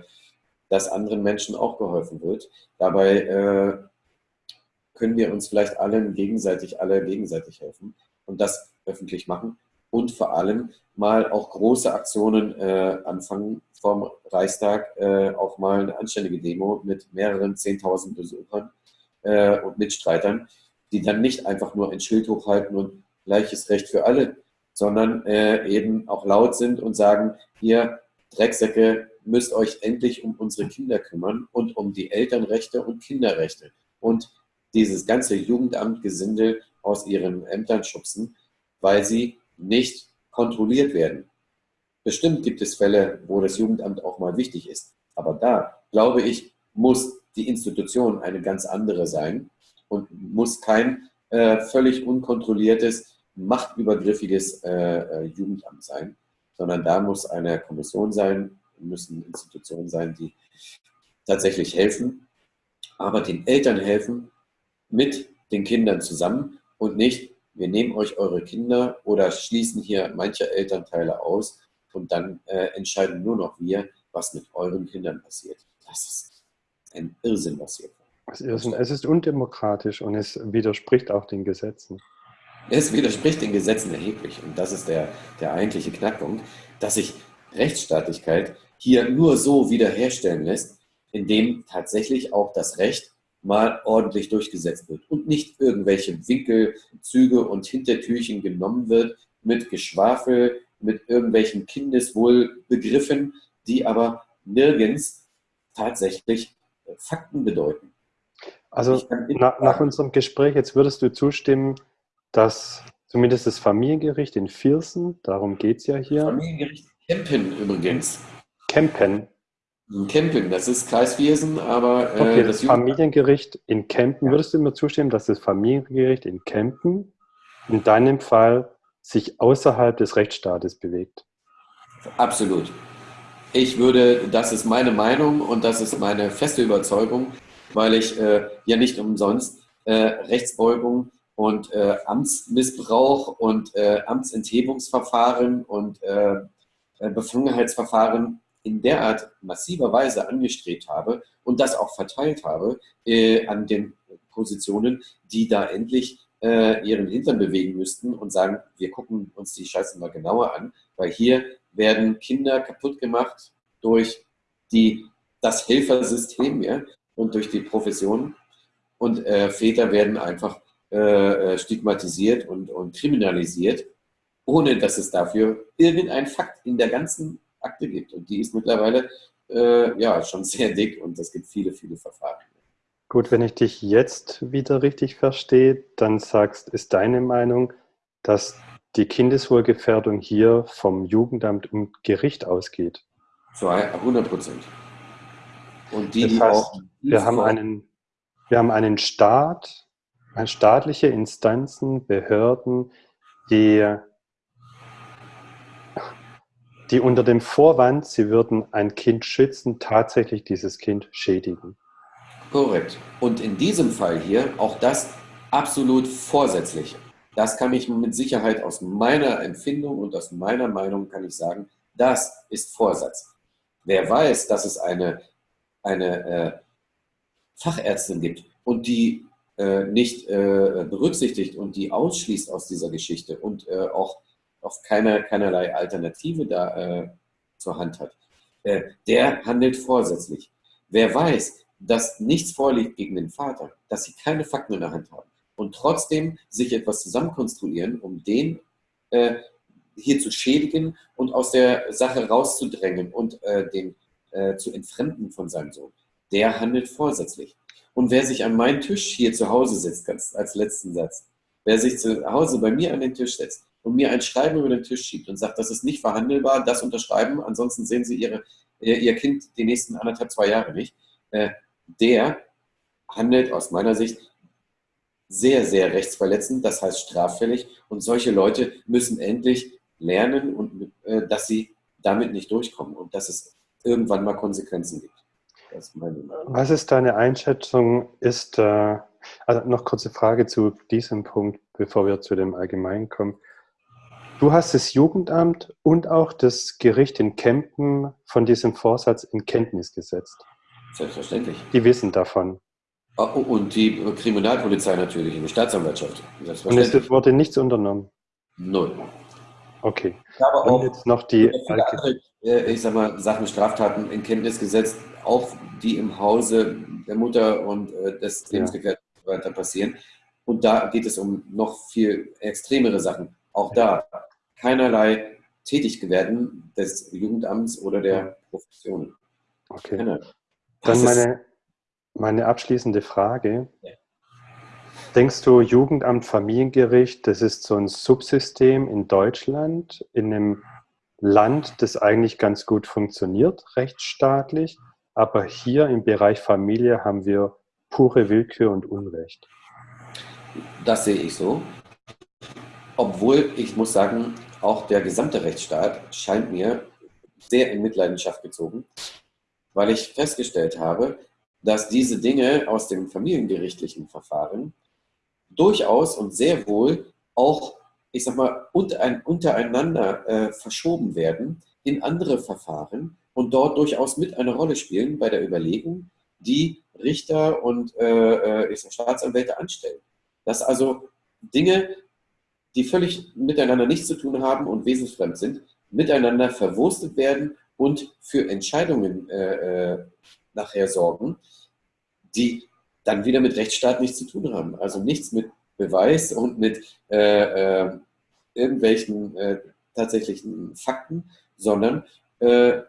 dass anderen Menschen auch geholfen wird. Dabei äh, können wir uns vielleicht allen gegenseitig, alle gegenseitig helfen und das öffentlich machen und vor allem mal auch große Aktionen äh, anfangen vom Reichstag, äh, auch mal eine anständige Demo mit mehreren 10.000 Besuchern äh, und Mitstreitern, die dann nicht einfach nur ein Schild hochhalten und gleiches Recht für alle, sondern äh, eben auch laut sind und sagen, ihr Drecksäcke müsst euch endlich um unsere Kinder kümmern und um die Elternrechte und Kinderrechte. Und dieses ganze Jugendamtgesindel aus ihren Ämtern schubsen, weil sie nicht kontrolliert werden. Bestimmt gibt es Fälle, wo das Jugendamt auch mal wichtig ist. Aber da, glaube ich, muss die Institution eine ganz andere sein und muss kein äh, völlig unkontrolliertes, machtübergriffiges äh, äh, Jugendamt sein, sondern da muss eine Kommission sein, müssen Institutionen sein, die tatsächlich helfen. aber den Eltern helfen mit den Kindern zusammen und nicht, wir nehmen euch eure Kinder oder schließen hier manche Elternteile aus und dann äh, entscheiden nur noch wir, was mit euren Kindern passiert. Das ist ein Irrsinn, was hier Irrsinn. Es ist undemokratisch und es widerspricht auch den Gesetzen. Es widerspricht den Gesetzen erheblich und das ist der, der eigentliche Knackpunkt, dass sich Rechtsstaatlichkeit hier nur so wiederherstellen lässt, indem tatsächlich auch das Recht mal ordentlich durchgesetzt wird und nicht irgendwelche Winkelzüge und Hintertürchen genommen wird mit Geschwafel, mit irgendwelchen Kindeswohlbegriffen, die aber nirgends tatsächlich Fakten bedeuten. Also nach, nach unserem Gespräch, jetzt würdest du zustimmen, dass zumindest das Familiengericht in Viersen, darum geht es ja hier. Familiengericht Kempen übrigens. Kempen. Kempen, das ist Kreis Viersen, aber äh, okay, das, das Familiengericht in Kempen, würdest du mir zustimmen, dass das Familiengericht in Kempen in deinem Fall sich außerhalb des Rechtsstaates bewegt? Absolut. Ich würde, das ist meine Meinung und das ist meine feste Überzeugung, weil ich äh, ja nicht umsonst äh, Rechtsbeugung und äh, Amtsmissbrauch und äh, Amtsenthebungsverfahren und äh, äh, Befangenheitsverfahren in derart massiver Weise angestrebt habe und das auch verteilt habe äh, an den Positionen, die da endlich äh, ihren Hintern bewegen müssten und sagen, wir gucken uns die Scheiße mal genauer an, weil hier werden Kinder kaputt gemacht durch die, das Helfersystem ja, und durch die Profession. Und äh, Väter werden einfach äh, äh, stigmatisiert und, und kriminalisiert, ohne dass es dafür irgendein Fakt in der ganzen Akte gibt. Und die ist mittlerweile äh, ja schon sehr dick und es gibt viele, viele Verfahren. Gut, wenn ich dich jetzt wieder richtig verstehe, dann sagst, ist deine Meinung, dass die Kindeswohlgefährdung hier vom Jugendamt und Gericht ausgeht? Zu 100 Prozent. Und die, das heißt, auch, wir, haben einen, wir haben einen Staat, staatliche Instanzen, Behörden, die, die unter dem Vorwand, sie würden ein Kind schützen, tatsächlich dieses Kind schädigen. Korrekt. Und in diesem Fall hier auch das absolut vorsätzlich. Das kann ich mit Sicherheit aus meiner Empfindung und aus meiner Meinung kann ich sagen, das ist Vorsatz. Wer weiß, dass es eine, eine äh, Fachärztin gibt und die äh, nicht äh, berücksichtigt und die ausschließt aus dieser Geschichte und äh, auch, auch keine, keinerlei Alternative da äh, zur Hand hat, äh, der handelt vorsätzlich. Wer weiß, dass nichts vorliegt gegen den Vater, dass sie keine Fakten in der Hand haben und trotzdem sich etwas zusammenkonstruieren, um den äh, hier zu schädigen und aus der Sache rauszudrängen und den zu entfremden von seinem Sohn, der handelt vorsätzlich. Und wer sich an meinen Tisch hier zu Hause setzt, als letzten Satz, wer sich zu Hause bei mir an den Tisch setzt und mir ein Schreiben über den Tisch schiebt und sagt, das ist nicht verhandelbar, das unterschreiben, ansonsten sehen Sie ihre, Ihr Kind die nächsten anderthalb, zwei Jahre nicht, äh, der handelt aus meiner Sicht sehr, sehr rechtsverletzend, das heißt straffällig. Und solche Leute müssen endlich lernen, und, äh, dass sie damit nicht durchkommen und dass es irgendwann mal Konsequenzen gibt. Was ist deine Einschätzung? Ist, äh, also noch kurze Frage zu diesem Punkt, bevor wir zu dem Allgemeinen kommen. Du hast das Jugendamt und auch das Gericht in Kempen von diesem Vorsatz in Kenntnis gesetzt. Selbstverständlich. Die wissen davon. Ah, und die Kriminalpolizei natürlich, die Staatsanwaltschaft. Und es wurde nichts unternommen? Null. Okay. Ich habe auch jetzt noch die andere, äh, ich sag mal, Sachen, Straftaten in Kenntnis gesetzt, auch die im Hause der Mutter und äh, des Lebensgefährten ja. weiter passieren. Und da geht es um noch viel extremere Sachen. Auch da keinerlei Tätigkeiten des Jugendamts oder der Professionen. Okay. Dann meine, meine abschließende Frage. Ja. Denkst du, Jugendamt, Familiengericht, das ist so ein Subsystem in Deutschland, in einem Land, das eigentlich ganz gut funktioniert, rechtsstaatlich, aber hier im Bereich Familie haben wir pure Willkür und Unrecht? Das sehe ich so. Obwohl, ich muss sagen, auch der gesamte Rechtsstaat scheint mir sehr in Mitleidenschaft gezogen, weil ich festgestellt habe, dass diese Dinge aus dem familiengerichtlichen Verfahren durchaus und sehr wohl auch, ich sag mal, untereinander äh, verschoben werden in andere Verfahren und dort durchaus mit eine Rolle spielen bei der Überlegung, die Richter und äh, äh ich sag, Staatsanwälte anstellen. Dass also Dinge, die völlig miteinander nichts zu tun haben und wesensfremd sind, miteinander verwurstet werden und für Entscheidungen äh, äh, nachher sorgen, die dann wieder mit Rechtsstaat nichts zu tun haben. Also nichts mit Beweis und mit äh, äh, irgendwelchen äh, tatsächlichen Fakten, sondern äh,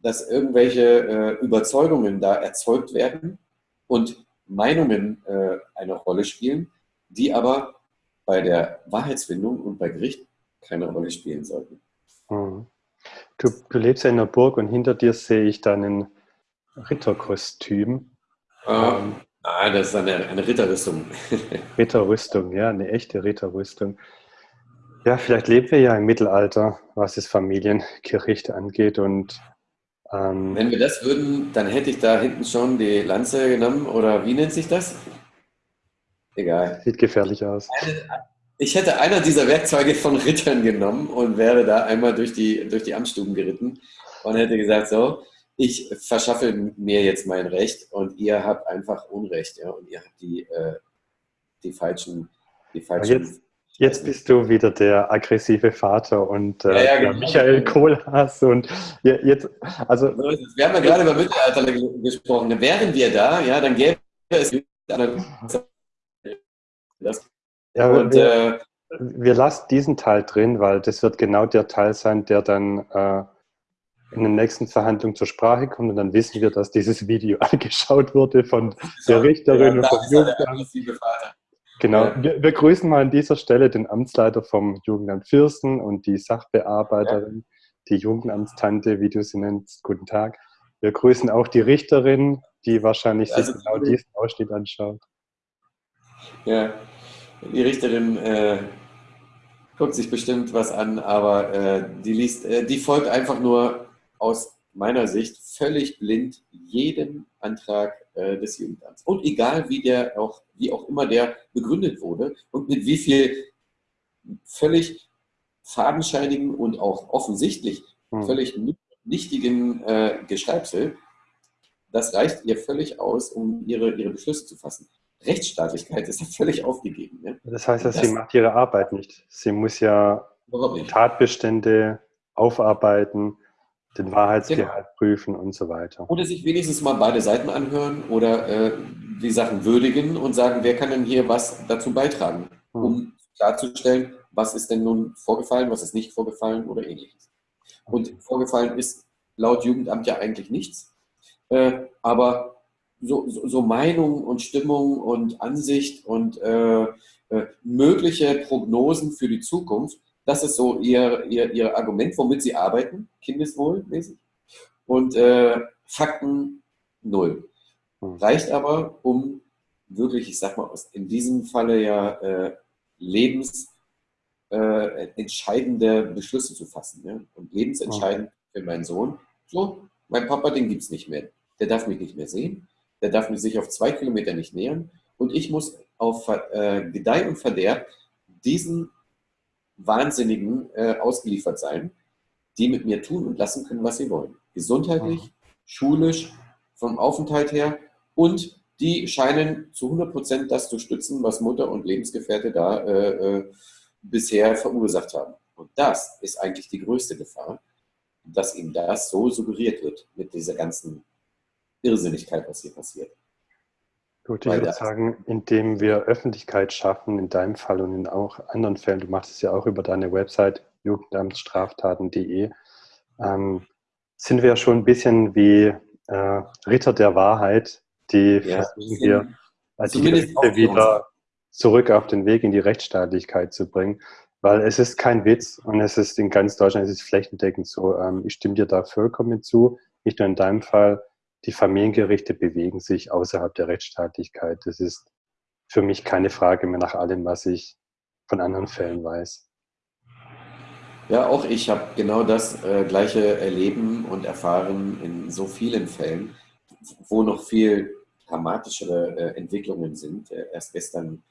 dass irgendwelche Überzeugungen da erzeugt werden und Meinungen eine Rolle spielen, die aber bei der Wahrheitsfindung und bei Gericht keine Rolle spielen sollten. Hm. Du, du, lebst ja in der Burg und hinter dir sehe ich dann ein Ritterkostüm. Ähm, ah, das ist eine, eine Ritterrüstung. Ritterrüstung, ja, eine echte Ritterrüstung. Ja, vielleicht leben wir ja im Mittelalter, was das Familiengericht angeht. Und ähm, wenn wir das würden, dann hätte ich da hinten schon die Lanze genommen oder wie nennt sich das? Egal. Sieht gefährlich aus. Ich hätte einer dieser Werkzeuge von Rittern genommen und wäre da einmal durch die, durch die Amtsstuben geritten und hätte gesagt, so, ich verschaffe mir jetzt mein Recht und ihr habt einfach Unrecht, ja, und ihr habt die, äh, die falschen, die falschen. Jetzt, jetzt, bist du wieder der aggressive Vater und äh, ja, ja, genau. Michael Kohlhaas und jetzt, also. Wir haben ja gerade über Mittelalter gesprochen. Wären wir da, ja, dann gäbe es das. Ja, und, wir, äh, wir lassen diesen Teil drin, weil das wird genau der Teil sein, der dann äh, in den nächsten Verhandlungen zur Sprache kommt und dann wissen wir, dass dieses Video angeschaut wurde von der Richterin und vom Jugendamt. Genau, ja. wir, wir, grüßen mal an dieser Stelle den Amtsleiter vom Jugendamt Fürsten und die Sachbearbeiterin, ja. die Jugendamtstante, wie du sie nennst. Guten Tag. Wir grüßen auch die Richterin, die wahrscheinlich also, sich genau diesen Ausschnitt anschaut. Ja, die Richterin äh, guckt sich bestimmt was an, aber äh, die liest, äh, die folgt einfach nur aus meiner Sicht völlig blind jedem Antrag äh, des Jugendamts. Und egal wie der auch, wie auch immer der begründet wurde und mit wie viel völlig fadenscheinigen und auch offensichtlich hm. völlig nichtigen äh, Geschreibsel, das reicht ihr völlig aus, um ihre, ihre Beschlüsse zu fassen. Rechtsstaatlichkeit ist ja völlig aufgegeben. Ne? Das heißt, dass das, sie macht ihre Arbeit nicht. Sie muss ja Tatbestände aufarbeiten, den Wahrheitsgehalt genau. prüfen und so weiter. Oder sich wenigstens mal beide Seiten anhören oder äh, die Sachen würdigen und sagen, wer kann denn hier was dazu beitragen, hm. um klarzustellen, was ist denn nun vorgefallen, was ist nicht vorgefallen oder ähnliches. Und vorgefallen ist laut Jugendamt ja eigentlich nichts, äh, aber so, so, so Meinung und Stimmung und Ansicht und äh, äh, mögliche Prognosen für die Zukunft, das ist so ihr, ihr, ihr Argument, womit sie arbeiten, kindeswohlmäßig. Und äh, Fakten null. Hm. Reicht aber, um wirklich, ich sag mal, in diesem Falle ja äh, lebensentscheidende äh, Beschlüsse zu fassen. Ja? Und lebensentscheidend für meinen Sohn. So, mein Papa, den gibt es nicht mehr. Der darf mich nicht mehr sehen der darf sich auf zwei Kilometer nicht nähern und ich muss auf äh, Gedeih und Verderb diesen Wahnsinnigen äh, ausgeliefert sein, die mit mir tun und lassen können, was sie wollen. Gesundheitlich, mhm. schulisch, vom Aufenthalt her und die scheinen zu 100 Prozent das zu stützen, was Mutter und Lebensgefährte da äh, äh, bisher verursacht haben. Und das ist eigentlich die größte Gefahr, dass ihm das so suggeriert wird mit dieser ganzen Irrsinnigkeit, was hier passiert. Gut, ich würde sagen, indem wir Öffentlichkeit schaffen, in deinem Fall und in auch anderen Fällen, du machst es ja auch über deine Website jugendamtsstraftaten.de, ähm, sind wir ja schon ein bisschen wie äh, Ritter der Wahrheit, die ja, versuchen hier äh, die Gerichte wieder zurück auf den Weg in die Rechtsstaatlichkeit zu bringen. Weil es ist kein Witz und es ist in ganz Deutschland, es ist flächendeckend so. Ähm, ich stimme dir da vollkommen zu, nicht nur in deinem Fall, die Familiengerichte bewegen sich außerhalb der Rechtsstaatlichkeit. Das ist für mich keine Frage mehr nach allem, was ich von anderen Fällen weiß. Ja, auch ich habe genau das äh, gleiche erleben und erfahren in so vielen Fällen. wo noch viel dramatischere äh, Entwicklungen sind. Äh, erst gestern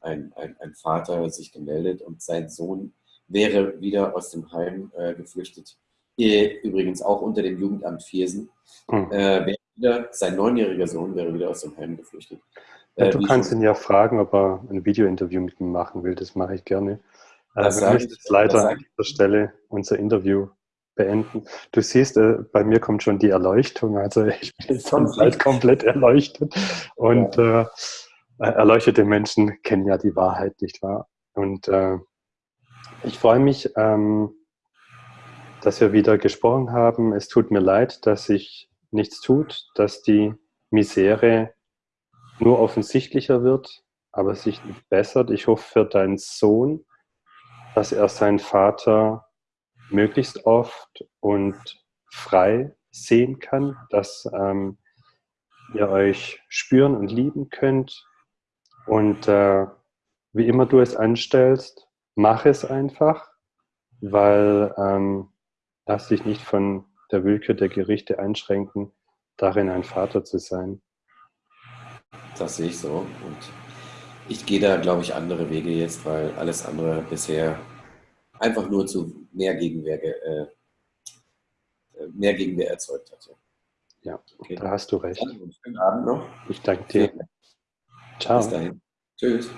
ein, ein, ein, Vater sich gemeldet und sein Sohn wäre wieder aus dem Heim äh, geflüchtet. Übrigens auch unter dem Jugendamt Viersen. Mhm. Wieder, sein neunjähriger Sohn wäre wieder aus dem Heim geflüchtet. Ja, du kannst ihn ja fragen, ob er ein Videointerview mit ihm machen will. Das mache ich gerne. Das wir müssen jetzt leider an dieser Stelle unser Interview beenden. Du siehst, äh, bei mir kommt schon die Erleuchtung. Also ich bin jetzt komplett, komplett erleuchtet. Und ja. äh, erleuchtete Menschen kennen ja die Wahrheit, nicht wahr? Und äh, ich freue mich, ähm, dass wir wieder gesprochen haben. Es tut mir leid, dass sich nichts tut, dass die Misere nur offensichtlicher wird, aber sich nicht bessert. Ich hoffe für deinen Sohn, dass er seinen Vater möglichst oft und frei sehen kann, dass ähm, ihr euch spüren und lieben könnt. Und äh, wie immer du es anstellst, mach es einfach, weil ähm, lass dich nicht von der Willkür der Gerichte einschränken, darin ein Vater zu sein. Das sehe ich so. Und ich gehe da, glaube ich, andere Wege jetzt, weil alles andere bisher einfach nur zu mehr Gegenwehr, äh, mehr Gegenwehr erzeugt hat. Ja, okay. da hast du recht. schönen Abend noch. Ich danke dir. Ciao. Bis dahin. Tschüss.